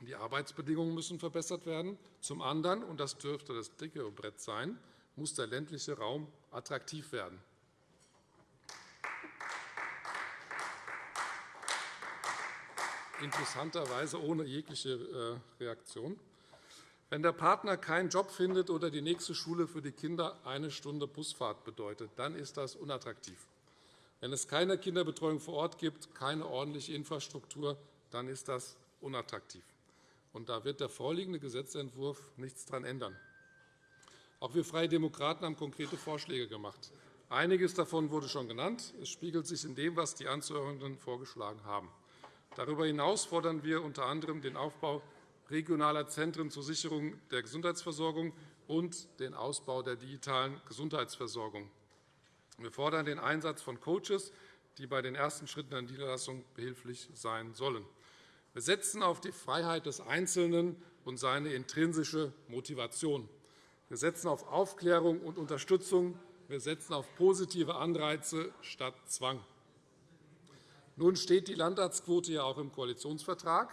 Die Arbeitsbedingungen müssen verbessert werden. Zum anderen, und das dürfte das dicke Brett sein, muss der ländliche Raum attraktiv werden. interessanterweise ohne jegliche äh, Reaktion. Wenn der Partner keinen Job findet oder die nächste Schule für die Kinder eine Stunde Busfahrt bedeutet, dann ist das unattraktiv. Wenn es keine Kinderbetreuung vor Ort gibt, keine ordentliche Infrastruktur, dann ist das unattraktiv. Und da wird der vorliegende Gesetzentwurf nichts daran ändern. Auch wir Freie Demokraten haben konkrete Vorschläge gemacht. Einiges davon wurde schon genannt. Es spiegelt sich in dem, was die Anzuhörenden vorgeschlagen haben. Darüber hinaus fordern wir unter anderem den Aufbau regionaler Zentren zur Sicherung der Gesundheitsversorgung und den Ausbau der digitalen Gesundheitsversorgung. Wir fordern den Einsatz von Coaches, die bei den ersten Schritten der Niederlassung behilflich sein sollen. Wir setzen auf die Freiheit des Einzelnen und seine intrinsische Motivation. Wir setzen auf Aufklärung und Unterstützung Wir setzen auf positive Anreize statt Zwang. Nun steht die Landarztquote ja auch im Koalitionsvertrag.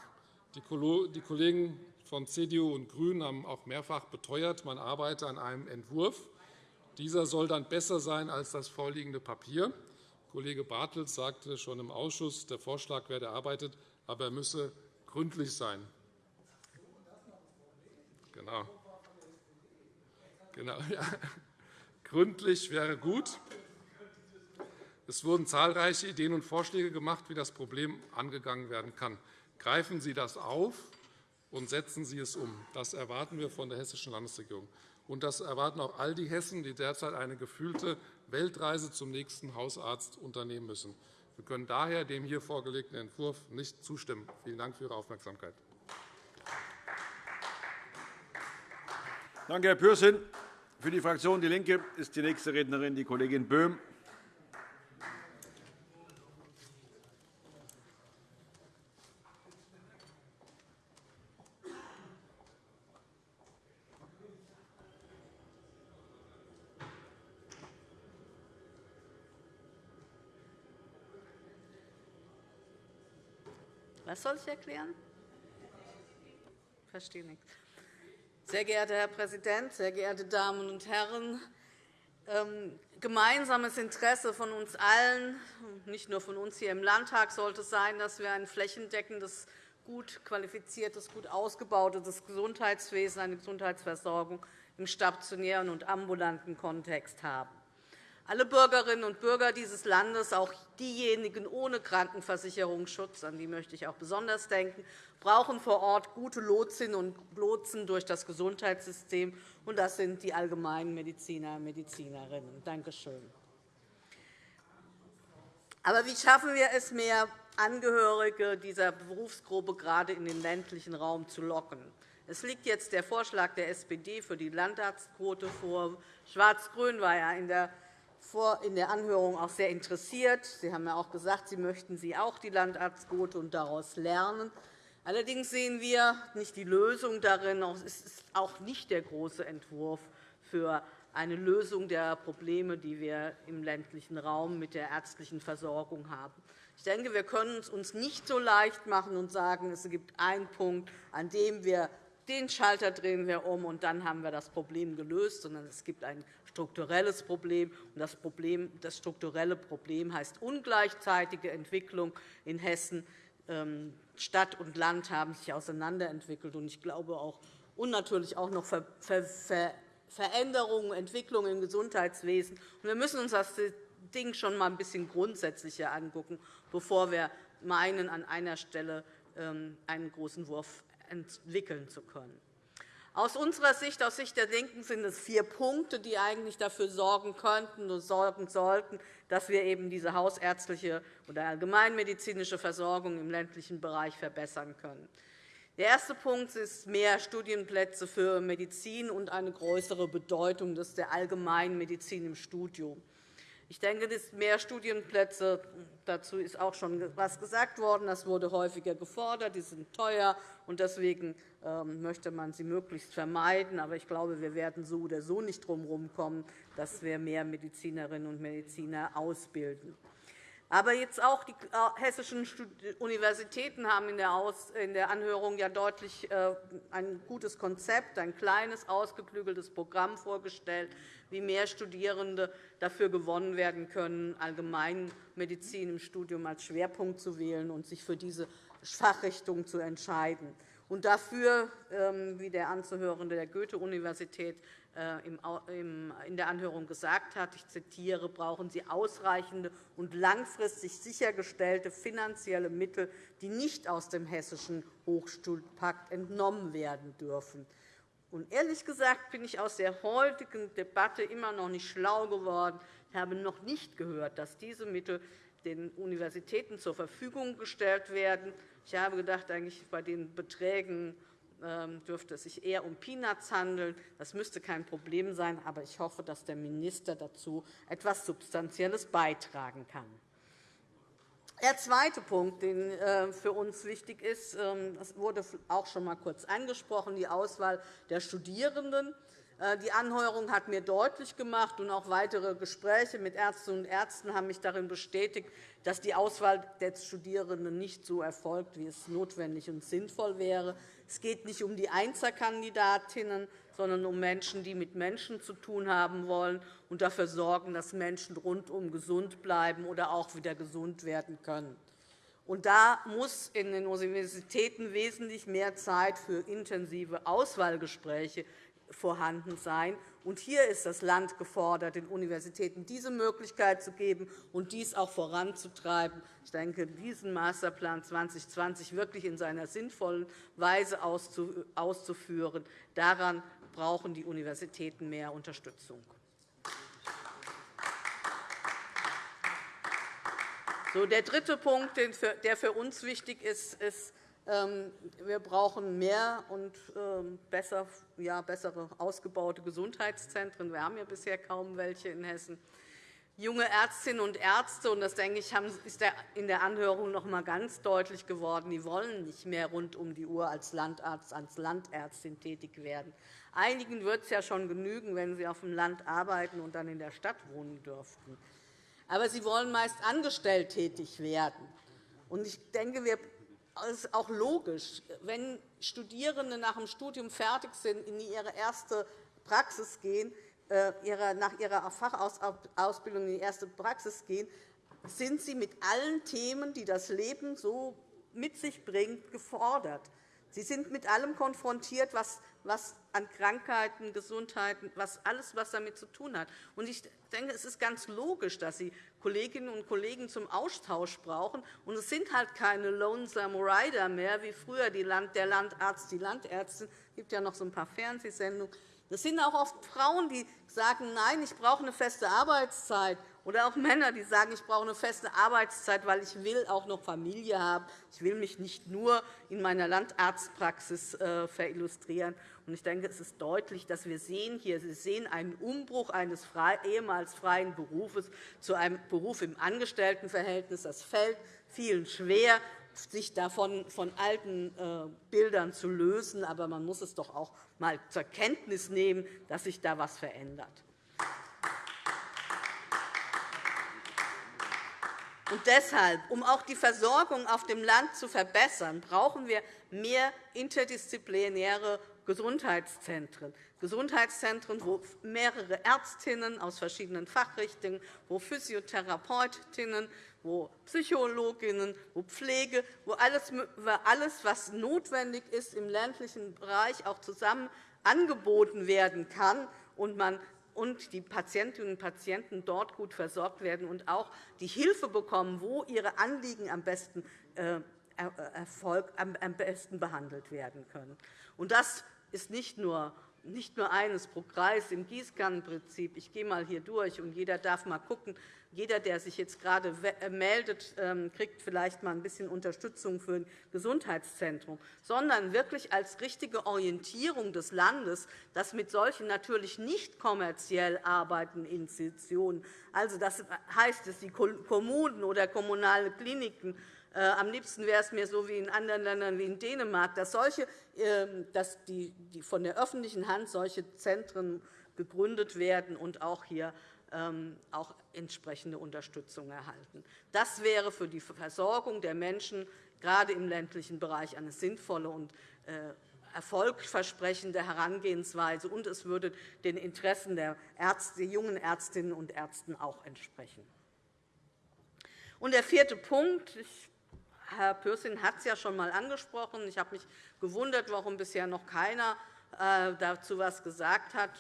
Die Kollegen von CDU und GRÜNEN haben auch mehrfach beteuert, man arbeite an einem Entwurf. Dieser soll dann besser sein als das vorliegende Papier. Kollege Bartels sagte schon im Ausschuss, der Vorschlag werde erarbeitet, aber er müsse gründlich sein. Genau. Genau, ja. Gründlich wäre gut. Es wurden zahlreiche Ideen und Vorschläge gemacht, wie das Problem angegangen werden kann. Greifen Sie das auf und setzen Sie es um. Das erwarten wir von der Hessischen Landesregierung. Und das erwarten auch all die Hessen, die derzeit eine gefühlte Weltreise zum nächsten Hausarzt unternehmen müssen. Wir können daher dem hier vorgelegten Entwurf nicht zustimmen. Vielen Dank für Ihre Aufmerksamkeit. Danke, Herr Pürsün. Für die Fraktion DIE LINKE ist die nächste Rednerin die Kollegin Böhm. Was soll ich erklären? Ich verstehe nichts. Sehr geehrter Herr Präsident, sehr geehrte Damen und Herren! Ähm, gemeinsames Interesse von uns allen, nicht nur von uns hier im Landtag, sollte sein, dass wir ein flächendeckendes, gut qualifiziertes, gut ausgebautes Gesundheitswesen, eine Gesundheitsversorgung im stationären und ambulanten Kontext haben. Alle Bürgerinnen und Bürger dieses Landes, auch diejenigen ohne Krankenversicherungsschutz, an die möchte ich auch besonders denken, brauchen vor Ort gute Lotsinnen und Lotsen durch das Gesundheitssystem, und das sind die allgemeinen Mediziner und Medizinerinnen. Danke schön. Aber wie schaffen wir es, mehr Angehörige dieser Berufsgruppe gerade in den ländlichen Raum zu locken? Es liegt jetzt der Vorschlag der SPD für die Landarztquote vor. Schwarz-Grün war ja in der in der Anhörung auch sehr interessiert. Sie haben ja auch gesagt, Sie möchten Sie auch die Landarztquote und daraus lernen. Allerdings sehen wir nicht die Lösung darin. Es ist auch nicht der große Entwurf für eine Lösung der Probleme, die wir im ländlichen Raum mit der ärztlichen Versorgung haben. Ich denke, wir können es uns nicht so leicht machen und sagen, es gibt einen Punkt, an dem wir den Schalter drehen wir um, und dann haben wir das Problem gelöst, sondern es gibt ein strukturelles Problem. Das, Problem, das strukturelle Problem heißt ungleichzeitige Entwicklung in Hessen. Ähm, Stadt und Land haben sich auseinanderentwickelt. Ich glaube auch, und natürlich auch noch Veränderungen, Entwicklungen im Gesundheitswesen. Wir müssen uns das Ding schon einmal ein bisschen grundsätzlicher anschauen, bevor wir meinen, an einer Stelle ähm, einen großen Wurf entwickeln zu können. Aus unserer Sicht, aus Sicht der LINKEN, sind es vier Punkte, die eigentlich dafür sorgen könnten und sorgen sollten, dass wir eben diese hausärztliche oder allgemeinmedizinische Versorgung im ländlichen Bereich verbessern können. Der erste Punkt ist mehr Studienplätze für Medizin und eine größere Bedeutung der Allgemeinmedizin im Studium. Ich denke, es mehr Studienplätze. Dazu ist auch schon etwas gesagt worden. Das wurde häufiger gefordert. Die sind teuer, und deswegen ähm, möchte man sie möglichst vermeiden. Aber ich glaube, wir werden so oder so nicht darum kommen, dass wir mehr Medizinerinnen und Mediziner ausbilden. Aber jetzt auch die äh, hessischen Universitäten haben in der Anhörung ja deutlich äh, ein gutes Konzept, ein kleines, ausgeklügeltes Programm vorgestellt, wie mehr Studierende dafür gewonnen werden können, Allgemeinmedizin im Studium als Schwerpunkt zu wählen und sich für diese Fachrichtung zu entscheiden. Und dafür, ähm, wie der Anzuhörende der Goethe-Universität in der Anhörung gesagt hat, ich zitiere, brauchen Sie ausreichende und langfristig sichergestellte finanzielle Mittel, die nicht aus dem Hessischen Hochschulpakt entnommen werden dürfen. Und ehrlich gesagt bin ich aus der heutigen Debatte immer noch nicht schlau geworden. Ich habe noch nicht gehört, dass diese Mittel den Universitäten zur Verfügung gestellt werden. Ich habe gedacht, eigentlich bei den Beträgen dürfte es sich eher um Peanuts handeln. Das müsste kein Problem sein, aber ich hoffe, dass der Minister dazu etwas Substanzielles beitragen kann. Der zweite Punkt, der äh, für uns wichtig ist, ähm, das wurde auch schon einmal kurz angesprochen, die Auswahl der Studierenden. Äh, die Anhörung hat mir deutlich gemacht, und auch weitere Gespräche mit Ärztinnen und Ärzten haben mich darin bestätigt, dass die Auswahl der Studierenden nicht so erfolgt, wie es notwendig und sinnvoll wäre. Es geht nicht um die Einzelkandidatinnen, sondern um Menschen, die mit Menschen zu tun haben wollen und dafür sorgen, dass Menschen rundum gesund bleiben oder auch wieder gesund werden können. Und da muss in den Universitäten wesentlich mehr Zeit für intensive Auswahlgespräche vorhanden sein. Und hier ist das Land gefordert, den Universitäten diese Möglichkeit zu geben und dies auch voranzutreiben. Ich denke, diesen Masterplan 2020 wirklich in seiner sinnvollen Weise auszuführen, daran brauchen die Universitäten mehr Unterstützung. Der dritte Punkt, der für uns wichtig ist, ist, wir brauchen mehr und ähm, besser, ja, bessere ausgebaute Gesundheitszentren. Wir haben ja bisher kaum welche in Hessen. Junge Ärztinnen und Ärzte, und das denke ich, ist in der Anhörung noch einmal ganz deutlich geworden, die wollen nicht mehr rund um die Uhr als Landarzt, als Landärztin tätig werden. Einigen wird es ja schon genügen, wenn sie auf dem Land arbeiten und dann in der Stadt wohnen dürften. Aber sie wollen meist angestellt tätig werden. Ich denke, es ist auch logisch, wenn Studierende nach dem Studium fertig sind, in ihre erste Praxis gehen, äh, nach ihrer Fachausbildung in die erste Praxis gehen, sind sie mit allen Themen, die das Leben so mit sich bringt, gefordert. Sie sind mit allem konfrontiert, was was an Krankheiten, Gesundheiten, was alles, was damit zu tun hat. Ich denke, es ist ganz logisch, dass Sie Kolleginnen und Kollegen zum Austausch brauchen. Und es sind halt keine Lonesome Rider mehr, wie früher der Landarzt, die Landärztin. Es gibt ja noch so ein paar Fernsehsendungen. Das sind auch oft Frauen, die sagen, nein, ich brauche eine feste Arbeitszeit. Oder auch Männer, die sagen, ich brauche eine feste Arbeitszeit, weil ich will auch noch Familie haben. Ich will mich nicht nur in meiner Landarztpraxis äh, verillustrieren. Ich denke, es ist deutlich, dass wir sehen hier, Sie sehen einen Umbruch eines ehemals freien Berufes zu einem Beruf im Angestelltenverhältnis. Das fällt vielen schwer, sich davon von alten äh, Bildern zu lösen. Aber man muss es doch auch einmal zur Kenntnis nehmen, dass sich da etwas verändert. Und deshalb, um auch die Versorgung auf dem Land zu verbessern, brauchen wir mehr interdisziplinäre Gesundheitszentren. Gesundheitszentren, wo mehrere Ärztinnen aus verschiedenen Fachrichtungen, wo Physiotherapeutinnen, wo Psychologinnen, wo Pflege, wo alles, was notwendig ist im ländlichen Bereich auch zusammen angeboten werden kann und man und die Patientinnen und Patienten dort gut versorgt werden und auch die Hilfe bekommen, wo ihre Anliegen am besten, äh, Erfolg, am besten behandelt werden können. Und das ist nicht nur nicht nur eines pro Kreis im Gießkannenprinzip. Ich gehe einmal hier durch, und jeder darf einmal schauen. Jeder, der sich jetzt gerade äh, meldet, ähm, kriegt vielleicht einmal ein bisschen Unterstützung für ein Gesundheitszentrum, sondern wirklich als richtige Orientierung des Landes, dass mit solchen natürlich nicht kommerziell arbeitenden Institutionen, also das heißt es, die Kommunen oder kommunale Kliniken am liebsten wäre es mir so wie in anderen Ländern wie in Dänemark, dass, solche, ähm, dass die, von der öffentlichen Hand solche Zentren gegründet werden und auch hier ähm, auch entsprechende Unterstützung erhalten. Das wäre für die Versorgung der Menschen gerade im ländlichen Bereich eine sinnvolle und äh, erfolgversprechende Herangehensweise, und es würde den Interessen der Ärzte, jungen Ärztinnen und Ärzten auch entsprechen. Und der vierte Punkt, ich Herr Pürsün hat es ja schon einmal angesprochen. Ich habe mich gewundert, warum bisher noch keiner äh, dazu etwas gesagt hat.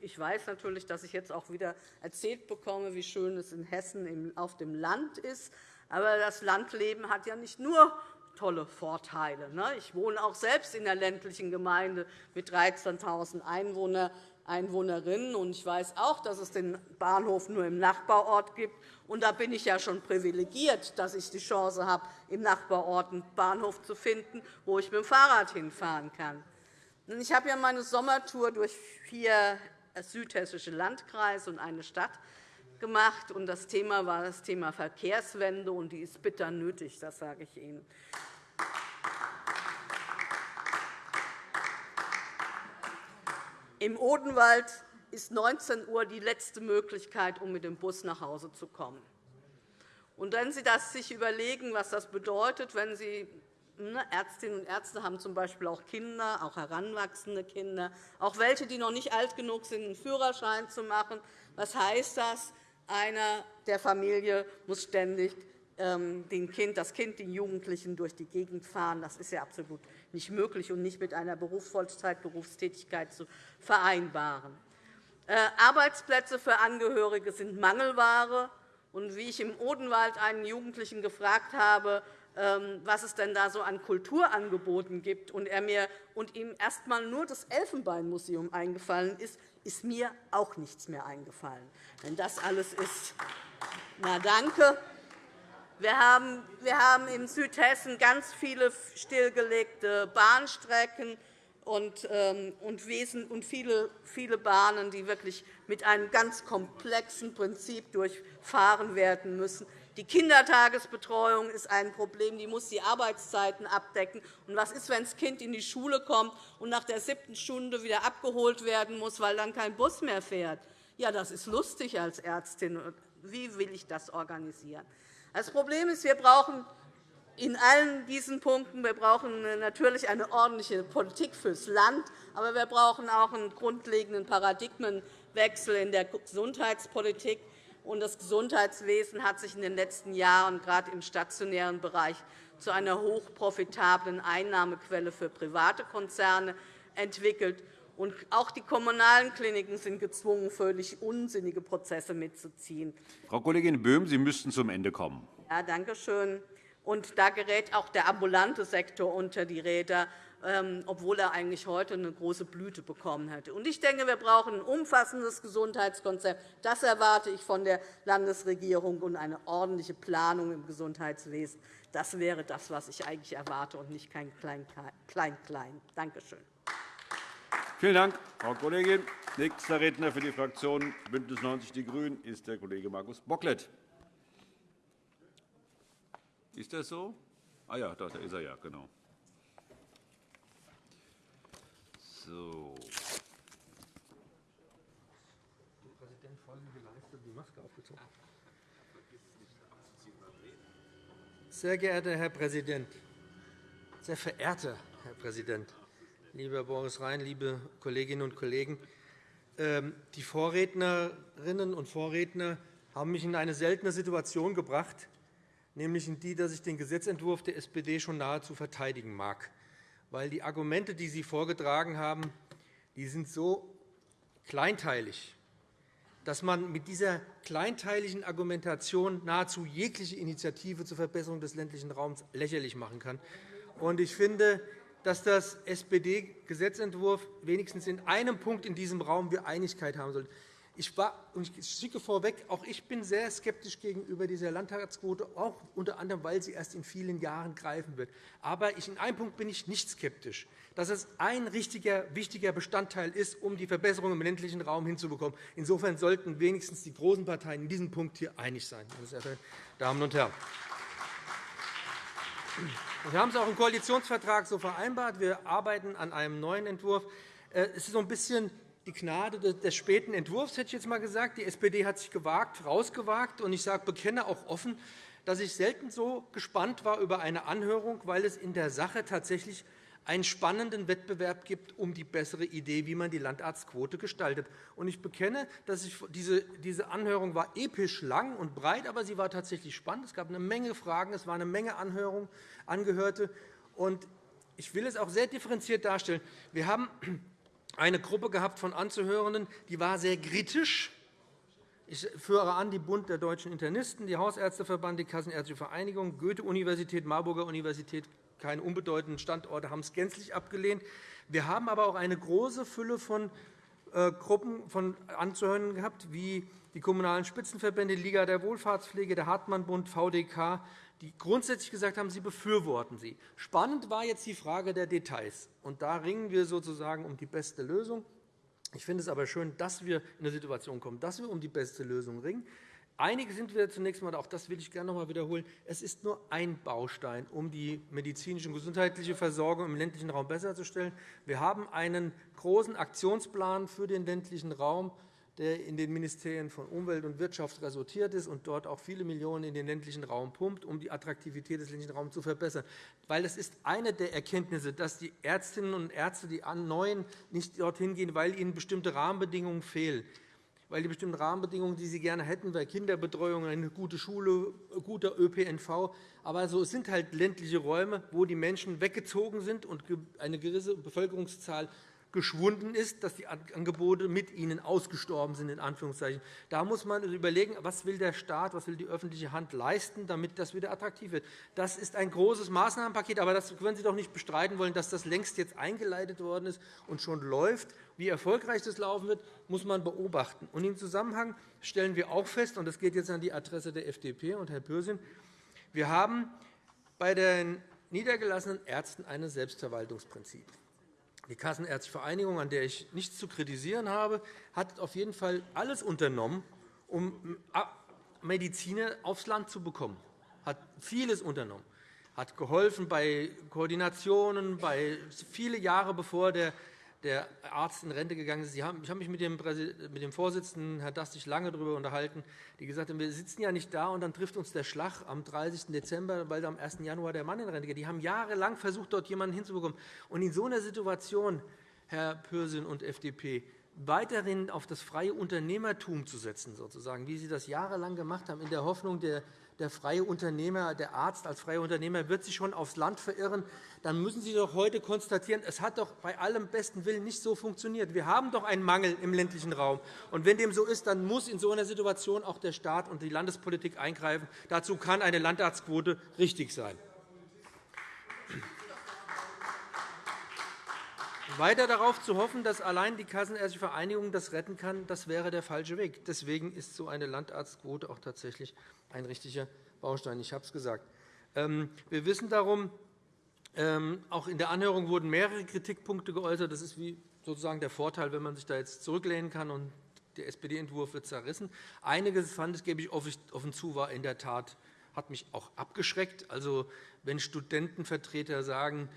Ich weiß natürlich, dass ich jetzt auch wieder erzählt bekomme, wie schön es in Hessen auf dem Land ist. Aber das Landleben hat ja nicht nur tolle Vorteile. Ne? Ich wohne auch selbst in einer ländlichen Gemeinde mit 13.000 Einwohnern. Einwohnerinnen. Und ich weiß auch, dass es den Bahnhof nur im Nachbarort gibt. Und da bin ich ja schon privilegiert, dass ich die Chance habe, im Nachbarort einen Bahnhof zu finden, wo ich mit dem Fahrrad hinfahren kann. Ich habe ja meine Sommertour durch vier südhessische Landkreise und eine Stadt gemacht. Und das Thema war das Thema Verkehrswende, und die ist bitter nötig, das sage ich Ihnen. Im Odenwald ist 19 Uhr die letzte Möglichkeit, um mit dem Bus nach Hause zu kommen. Und wenn Sie das sich überlegen, was das bedeutet, wenn Sie ne, Ärztinnen und Ärzte haben z. B. auch Kinder, auch heranwachsende Kinder, auch welche, die noch nicht alt genug sind, einen Führerschein zu machen. Was heißt das? Einer der Familie muss ständig den kind, das Kind, den Jugendlichen durch die Gegend fahren. Das ist ja absolut nicht möglich und nicht mit einer Berufsvollzeitberufstätigkeit zu vereinbaren. Äh, Arbeitsplätze für Angehörige sind Mangelware. Und wie ich im Odenwald einen Jugendlichen gefragt habe, ähm, was es denn da so an Kulturangeboten gibt, und, er mir, und ihm erst einmal nur das Elfenbeinmuseum eingefallen ist, ist mir auch nichts mehr eingefallen. Denn das alles ist na, danke. Wir haben, in Südhessen ganz viele stillgelegte Bahnstrecken und, ähm, und viele, viele Bahnen, die wirklich mit einem ganz komplexen Prinzip durchfahren werden müssen. Die Kindertagesbetreuung ist ein Problem. Die muss die Arbeitszeiten abdecken. Und was ist, wenn das Kind in die Schule kommt und nach der siebten Stunde wieder abgeholt werden muss, weil dann kein Bus mehr fährt? Ja, das ist lustig als Ärztin. Wie will ich das organisieren? Das Problem ist, wir brauchen in allen diesen Punkten. Wir brauchen natürlich eine ordentliche Politik fürs Land, aber wir brauchen auch einen grundlegenden Paradigmenwechsel in der Gesundheitspolitik. Das Gesundheitswesen hat sich in den letzten Jahren gerade im stationären Bereich zu einer hochprofitablen Einnahmequelle für private Konzerne entwickelt. Auch die kommunalen Kliniken sind gezwungen, völlig unsinnige Prozesse mitzuziehen. Frau Kollegin Böhm, Sie müssten zum Ende kommen. Ja, danke schön. Und da gerät auch der ambulante Sektor unter die Räder, ähm, obwohl er eigentlich heute eine große Blüte bekommen hätte. Ich denke, wir brauchen ein umfassendes Gesundheitskonzept. Das erwarte ich von der Landesregierung und eine ordentliche Planung im Gesundheitswesen. Das wäre das, was ich eigentlich erwarte, und nicht kein Klein-Klein. Danke schön. Vielen Dank, Frau Kollegin. Nächster Redner für die Fraktion BÜNDNIS 90 die GRÜNEN ist der Kollege Markus Bocklet. Ist das so? Ah ja, da ist er ja, genau. So. Sehr geehrter Herr Präsident, sehr verehrter Herr Präsident, lieber Boris Rhein, liebe Kolleginnen und Kollegen! Ähm, die Vorrednerinnen und Vorredner haben mich in eine seltene Situation gebracht, nämlich in die, dass ich den Gesetzentwurf der SPD schon nahezu verteidigen mag. Weil die Argumente, die Sie vorgetragen haben, die sind so kleinteilig, dass man mit dieser kleinteiligen Argumentation nahezu jegliche Initiative zur Verbesserung des ländlichen Raums lächerlich machen kann. Ich finde, dass das SPD-Gesetzentwurf wenigstens in einem Punkt in diesem Raum wir Einigkeit haben sollte. Ich, war, und ich schicke vorweg, auch ich bin sehr skeptisch gegenüber dieser Landtagsquote, auch unter anderem, weil sie erst in vielen Jahren greifen wird. Aber ich, in einem Punkt bin ich nicht skeptisch, dass es ein richtiger, wichtiger Bestandteil ist, um die Verbesserung im ländlichen Raum hinzubekommen. Insofern sollten wenigstens die großen Parteien in diesem Punkt hier einig sein, meine sehr verehrten Damen und Herren. Wir haben es auch im Koalitionsvertrag so vereinbart. Wir arbeiten an einem neuen Entwurf. Äh, es ist so ein bisschen die Gnade des späten Entwurfs, hätte ich jetzt einmal gesagt. Die SPD hat sich gewagt, rausgewagt. Und ich sage, bekenne auch offen, dass ich selten so gespannt war über eine Anhörung, weil es in der Sache tatsächlich einen spannenden Wettbewerb gibt um die bessere Idee, wie man die Landarztquote gestaltet. Ich bekenne, dass ich diese, Anhörung war episch lang und breit, aber sie war tatsächlich spannend. Es gab eine Menge Fragen, es war eine Menge Anhörungen, Angehörte. Und ich will es auch sehr differenziert darstellen. Wir haben eine Gruppe gehabt von Anzuhörenden, die war sehr kritisch. Ich führe an die Bund der Deutschen Internisten, die Hausärzteverband, die Kassenärztliche Vereinigung, Goethe-Universität, Marburger Universität, keine unbedeutenden Standorte, haben es gänzlich abgelehnt. Wir haben aber auch eine große Fülle von äh, Gruppen von Anzuhörenden gehabt, wie die Kommunalen Spitzenverbände, Liga der Wohlfahrtspflege, der Hartmann-Bund, VDK, die grundsätzlich gesagt haben, sie befürworten sie. Spannend war jetzt die Frage der Details. Und da ringen wir sozusagen um die beste Lösung. Ich finde es aber schön, dass wir in eine Situation kommen, dass wir um die beste Lösung ringen. Einige sind wir zunächst einmal, auch das will ich gerne noch einmal wiederholen, es ist nur ein Baustein, um die medizinische und gesundheitliche Versorgung im ländlichen Raum besser zu stellen. Wir haben einen großen Aktionsplan für den ländlichen Raum, der in den Ministerien von Umwelt und Wirtschaft resultiert ist und dort auch viele Millionen in den ländlichen Raum pumpt, um die Attraktivität des ländlichen Raums zu verbessern. Weil das ist eine der Erkenntnisse, dass die Ärztinnen und Ärzte, die Neuen, nicht dorthin gehen, weil ihnen bestimmte Rahmenbedingungen fehlen weil die bestimmten Rahmenbedingungen, die sie gerne hätten, bei Kinderbetreuung, eine gute Schule, guter ÖPNV. Aber so, es sind halt ländliche Räume, wo die Menschen weggezogen sind und eine gewisse Bevölkerungszahl geschwunden ist, dass die Angebote mit ihnen ausgestorben sind. In Anführungszeichen. Da muss man überlegen, was will der Staat, was will die öffentliche Hand leisten, damit das wieder attraktiv wird. Das ist ein großes Maßnahmenpaket, aber das können Sie doch nicht bestreiten wollen, dass das längst jetzt eingeleitet worden ist und schon läuft. Wie erfolgreich das laufen wird, muss man beobachten. Und Im Zusammenhang stellen wir auch fest, und das geht jetzt an die Adresse der FDP und Herr Pürsün, wir haben bei den niedergelassenen Ärzten ein Selbstverwaltungsprinzip. Die Kassenärztliche Vereinigung, an der ich nichts zu kritisieren habe, hat auf jeden Fall alles unternommen, um Mediziner aufs Land zu bekommen, hat vieles unternommen, hat geholfen bei Koordinationen, bei viele Jahre bevor der der Arzt in Rente gegangen ist. Ich habe mich mit dem, Vorsitzenden, Herrn Dastig, lange darüber unterhalten, die gesagt haben, wir sitzen ja nicht da, und dann trifft uns der Schlag am 30. Dezember, weil am 1. Januar der Mann in Rente geht. Die haben jahrelang versucht, dort jemanden hinzubekommen. Und in so einer Situation, Herr Pürsün und FDP, weiterhin auf das freie Unternehmertum zu setzen, sozusagen, wie Sie das jahrelang gemacht haben, in der Hoffnung, der der freie Unternehmer, der Arzt als freier Unternehmer wird sich schon aufs Land verirren, dann müssen Sie doch heute konstatieren, es hat doch bei allem besten Willen nicht so funktioniert. Wir haben doch einen Mangel im ländlichen Raum. Und wenn dem so ist, dann muss in so einer Situation auch der Staat und die Landespolitik eingreifen. Dazu kann eine Landarztquote richtig sein. Weiter darauf zu hoffen, dass allein die Kassenärztliche Vereinigung das retten kann, das wäre der falsche Weg. Deswegen ist so eine Landarztquote auch tatsächlich ein richtiger Baustein. Ich habe es gesagt. Ähm, wir wissen darum, ähm, auch in der Anhörung wurden mehrere Kritikpunkte geäußert. Das ist sozusagen der Vorteil, wenn man sich da jetzt zurücklehnen kann und der SPD-Entwurf wird zerrissen. Einiges fand, das gebe ich offen zu, war in der Tat hat mich auch abgeschreckt. Also, wenn Studentenvertreter sagen,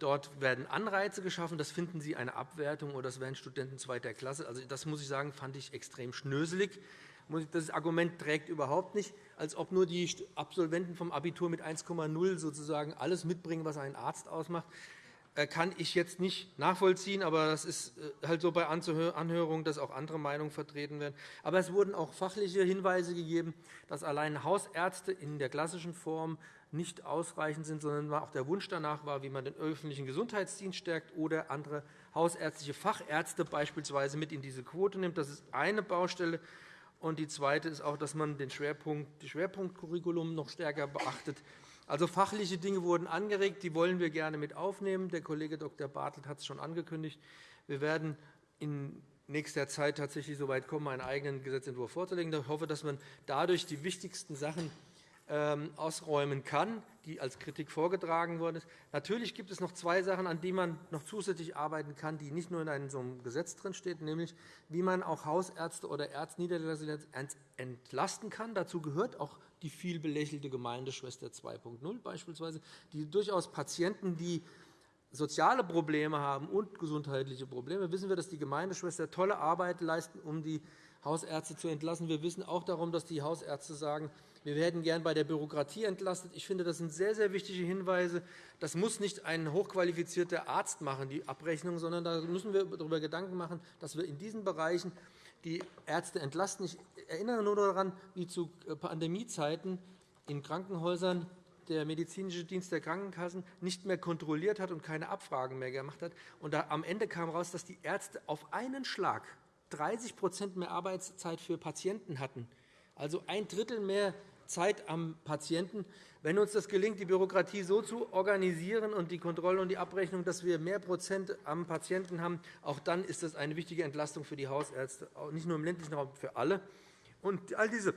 dort werden Anreize geschaffen, das finden Sie eine Abwertung oder das wären Studenten zweiter Klasse. Also, das muss ich sagen, fand ich extrem schnöselig. Das Argument trägt überhaupt nicht, als ob nur die Absolventen vom Abitur mit 1,0 sozusagen alles mitbringen, was einen Arzt ausmacht äh, kann ich jetzt nicht nachvollziehen, aber das ist äh, halt so bei Anhörungen, dass auch andere Meinungen vertreten werden. Aber es wurden auch fachliche Hinweise gegeben, dass allein Hausärzte in der klassischen Form nicht ausreichend sind, sondern auch der Wunsch danach war, wie man den öffentlichen Gesundheitsdienst stärkt oder andere hausärztliche Fachärzte beispielsweise mit in diese Quote nimmt. Das ist eine Baustelle. Und die zweite ist auch, dass man den Schwerpunkt, das Schwerpunktcurriculum noch stärker beachtet. Also fachliche Dinge wurden angeregt, die wollen wir gerne mit aufnehmen. Der Kollege Dr. Bartelt hat es schon angekündigt. Wir werden in nächster Zeit tatsächlich so weit kommen, einen eigenen Gesetzentwurf vorzulegen. Ich hoffe, dass man dadurch die wichtigsten Sachen ausräumen kann, die als Kritik vorgetragen worden ist. Natürlich gibt es noch zwei Sachen, an denen man noch zusätzlich arbeiten kann, die nicht nur in einem so einem Gesetz drinstehen, nämlich wie man auch Hausärzte oder Ärzte entlasten kann. Dazu gehört auch die viel belächelte Gemeindeschwester 2.0 beispielsweise, die durchaus Patienten, die soziale Probleme haben und gesundheitliche Probleme, wissen wir, dass die Gemeindeschwester tolle Arbeit leisten, um die Hausärzte zu entlassen. Wir wissen auch darum, dass die Hausärzte sagen, wir werden gern bei der Bürokratie entlastet. Ich finde, das sind sehr, sehr wichtige Hinweise. Das muss nicht ein hochqualifizierter Arzt machen, die Abrechnung, sondern da müssen wir darüber Gedanken machen, dass wir in diesen Bereichen die Ärzte entlasten. Ich erinnere nur daran, wie zu Pandemiezeiten in Krankenhäusern der medizinische Dienst der Krankenkassen nicht mehr kontrolliert hat und keine Abfragen mehr gemacht hat. Und am Ende kam heraus, dass die Ärzte auf einen Schlag 30% mehr Arbeitszeit für Patienten hatten, also ein Drittel mehr Zeit am Patienten. Wenn uns das gelingt, die Bürokratie so zu organisieren und die Kontrolle und die Abrechnung, dass wir mehr Prozent am Patienten haben, auch dann ist das eine wichtige Entlastung für die Hausärzte, nicht nur im ländlichen Raum, für alle. Und all diese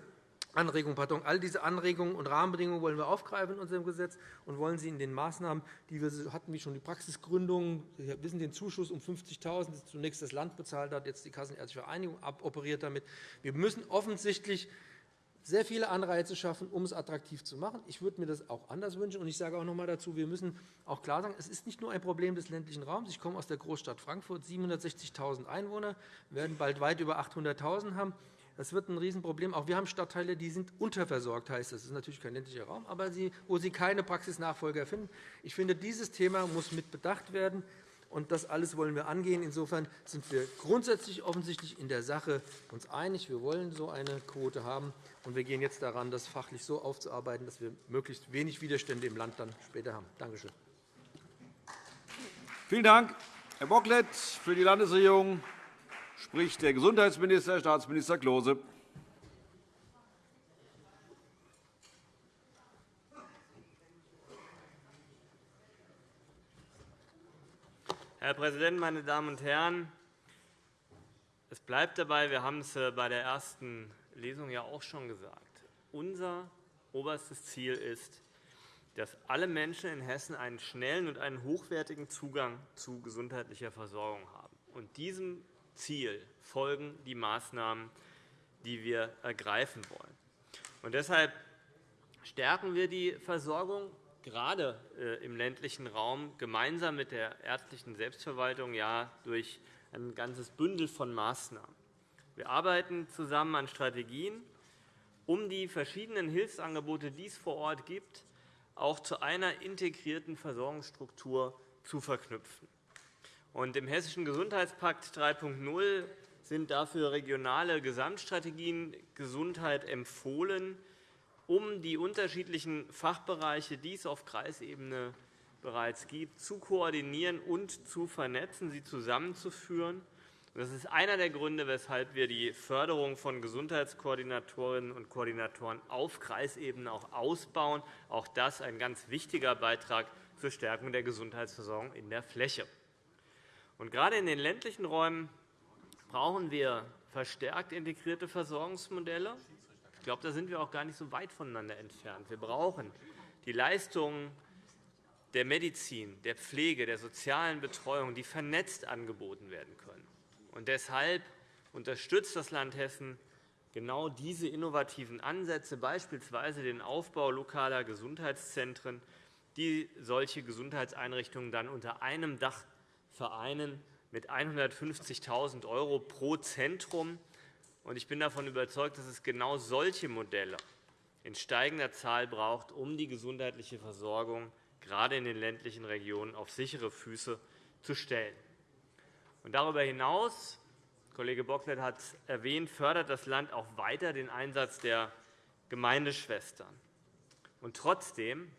Anregungen, pardon, all diese Anregungen und Rahmenbedingungen wollen wir aufgreifen in unserem Gesetz und wollen sie in den Maßnahmen, die wir hatten, wie schon die Praxisgründung, wir wissen den Zuschuss um 50.000, das zunächst das Land bezahlt hat, jetzt die Kassenärztliche Vereinigung operiert damit. Wir müssen offensichtlich sehr viele Anreize schaffen, um es attraktiv zu machen. Ich würde mir das auch anders wünschen. Und ich sage auch noch einmal dazu, wir müssen auch klar sagen, es ist nicht nur ein Problem des ländlichen Raums. Ich komme aus der Großstadt Frankfurt, 760.000 Einwohner, werden bald weit über 800.000 haben. Das wird ein Riesenproblem. Auch wir haben Stadtteile, die sind unterversorgt, heißt das. Das ist natürlich kein ländlicher Raum, aber sie, wo sie keine Praxisnachfolger finden. Ich finde, dieses Thema muss mit bedacht werden. Und das alles wollen wir angehen. Insofern sind wir grundsätzlich offensichtlich in der Sache uns einig. Wir wollen so eine Quote haben. Und wir gehen jetzt daran, das fachlich so aufzuarbeiten, dass wir möglichst wenig Widerstände im Land dann später haben. Danke schön. Vielen Dank. Herr Bocklet. Für die Landesregierung spricht der Gesundheitsminister, Staatsminister Klose. Herr Präsident, meine Damen und Herren! Es bleibt dabei, wir haben es äh, bei der ersten Lesung ja auch schon gesagt. Unser oberstes Ziel ist, dass alle Menschen in Hessen einen schnellen und einen hochwertigen Zugang zu gesundheitlicher Versorgung haben. Und diesem Ziel folgen die Maßnahmen, die wir ergreifen wollen. Und deshalb stärken wir die Versorgung gerade äh, im ländlichen Raum gemeinsam mit der ärztlichen Selbstverwaltung ja durch ein ganzes Bündel von Maßnahmen. Wir arbeiten zusammen an Strategien, um die verschiedenen Hilfsangebote, die es vor Ort gibt, auch zu einer integrierten Versorgungsstruktur zu verknüpfen. Im Hessischen Gesundheitspakt 3.0 sind dafür regionale Gesamtstrategien Gesundheit empfohlen, um die unterschiedlichen Fachbereiche, die es auf Kreisebene bereits gibt, zu koordinieren und zu vernetzen, sie zusammenzuführen. Das ist einer der Gründe, weshalb wir die Förderung von Gesundheitskoordinatorinnen und Koordinatoren auf Kreisebene auch ausbauen. Auch das ist ein ganz wichtiger Beitrag zur Stärkung der Gesundheitsversorgung in der Fläche. Und gerade in den ländlichen Räumen brauchen wir verstärkt integrierte Versorgungsmodelle glaube, da sind wir auch gar nicht so weit voneinander entfernt. Wir brauchen die Leistungen der Medizin, der Pflege, der sozialen Betreuung, die vernetzt angeboten werden können. Und deshalb unterstützt das Land Hessen genau diese innovativen Ansätze, beispielsweise den Aufbau lokaler Gesundheitszentren, die solche Gesundheitseinrichtungen dann unter einem Dach vereinen mit 150.000 € pro Zentrum ich bin davon überzeugt, dass es genau solche Modelle in steigender Zahl braucht, um die gesundheitliche Versorgung gerade in den ländlichen Regionen auf sichere Füße zu stellen. darüber hinaus Kollege Bocklet hat es erwähnt, fördert das Land auch weiter den Einsatz der Gemeindeschwestern. Und trotzdem,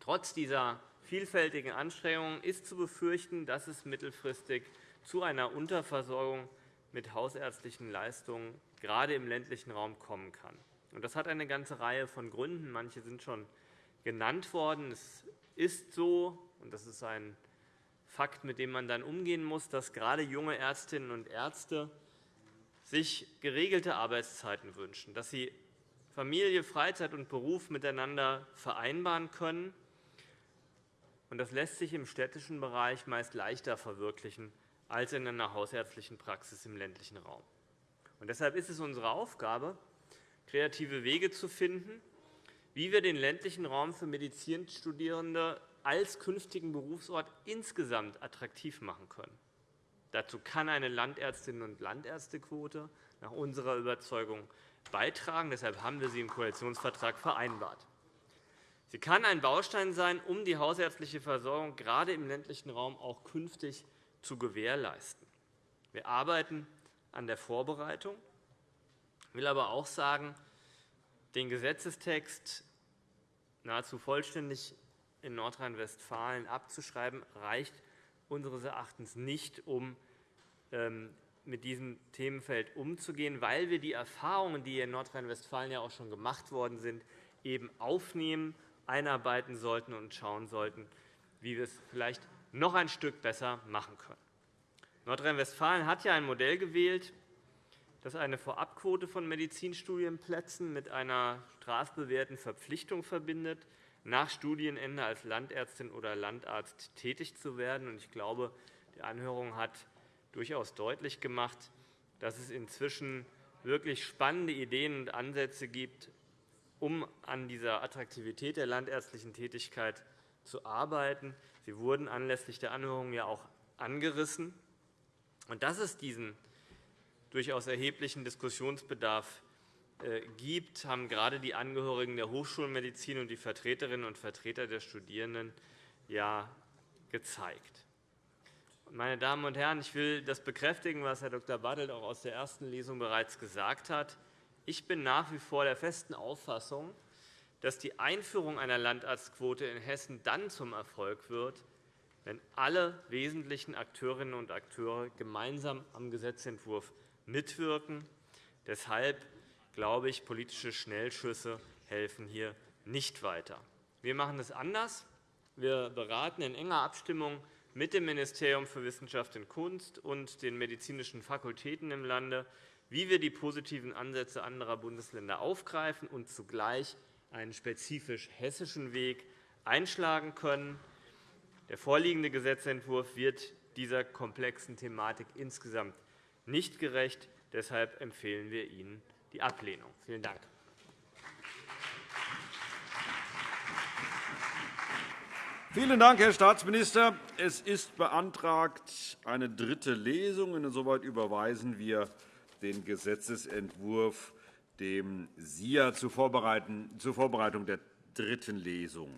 trotz dieser vielfältigen Anstrengungen ist zu befürchten, dass es mittelfristig zu einer Unterversorgung mit hausärztlichen Leistungen gerade im ländlichen Raum kommen kann. Das hat eine ganze Reihe von Gründen. Manche sind schon genannt worden. Es ist so, und das ist ein Fakt, mit dem man dann umgehen muss, dass gerade junge Ärztinnen und Ärzte sich geregelte Arbeitszeiten wünschen, dass sie Familie, Freizeit und Beruf miteinander vereinbaren können. Das lässt sich im städtischen Bereich meist leichter verwirklichen als in einer hausärztlichen Praxis im ländlichen Raum. Und deshalb ist es unsere Aufgabe, kreative Wege zu finden, wie wir den ländlichen Raum für Medizinstudierende als künftigen Berufsort insgesamt attraktiv machen können. Dazu kann eine Landärztinnen- und Landärztequote nach unserer Überzeugung beitragen. Deshalb haben wir sie im Koalitionsvertrag vereinbart. Sie kann ein Baustein sein, um die hausärztliche Versorgung gerade im ländlichen Raum auch künftig zu gewährleisten. Wir arbeiten an der Vorbereitung. Ich will aber auch sagen, den Gesetzestext nahezu vollständig in Nordrhein-Westfalen abzuschreiben, reicht unseres Erachtens nicht, um ähm, mit diesem Themenfeld umzugehen, weil wir die Erfahrungen, die in Nordrhein-Westfalen ja auch schon gemacht worden sind, eben aufnehmen, einarbeiten sollten und schauen sollten, wie wir es vielleicht noch ein Stück besser machen können. Nordrhein-Westfalen hat ja ein Modell gewählt, das eine Vorabquote von Medizinstudienplätzen mit einer strafbewährten Verpflichtung verbindet, nach Studienende als Landärztin oder Landarzt tätig zu werden. Ich glaube, die Anhörung hat durchaus deutlich gemacht, dass es inzwischen wirklich spannende Ideen und Ansätze gibt, um an dieser Attraktivität der landärztlichen Tätigkeit zu arbeiten. Sie wurden anlässlich der Anhörung ja auch angerissen. Und dass es diesen durchaus erheblichen Diskussionsbedarf äh, gibt, haben gerade die Angehörigen der Hochschulmedizin und die Vertreterinnen und Vertreter der Studierenden ja gezeigt. Meine Damen und Herren, ich will das bekräftigen, was Herr Dr. Bartelt auch aus der ersten Lesung bereits gesagt hat. Ich bin nach wie vor der festen Auffassung, dass die Einführung einer Landarztquote in Hessen dann zum Erfolg wird, wenn alle wesentlichen Akteurinnen und Akteure gemeinsam am Gesetzentwurf mitwirken. Deshalb glaube ich, politische Schnellschüsse helfen hier nicht weiter. Wir machen es anders. Wir beraten in enger Abstimmung mit dem Ministerium für Wissenschaft und Kunst und den medizinischen Fakultäten im Lande, wie wir die positiven Ansätze anderer Bundesländer aufgreifen und zugleich einen spezifisch hessischen Weg einschlagen können. Der vorliegende Gesetzentwurf wird dieser komplexen Thematik insgesamt nicht gerecht. Deshalb empfehlen wir Ihnen die Ablehnung. Vielen Dank. Vielen Dank, Herr Staatsminister. Es ist beantragt eine dritte Lesung. Insoweit überweisen wir den Gesetzentwurf dem SIA zur Vorbereitung der dritten Lesung.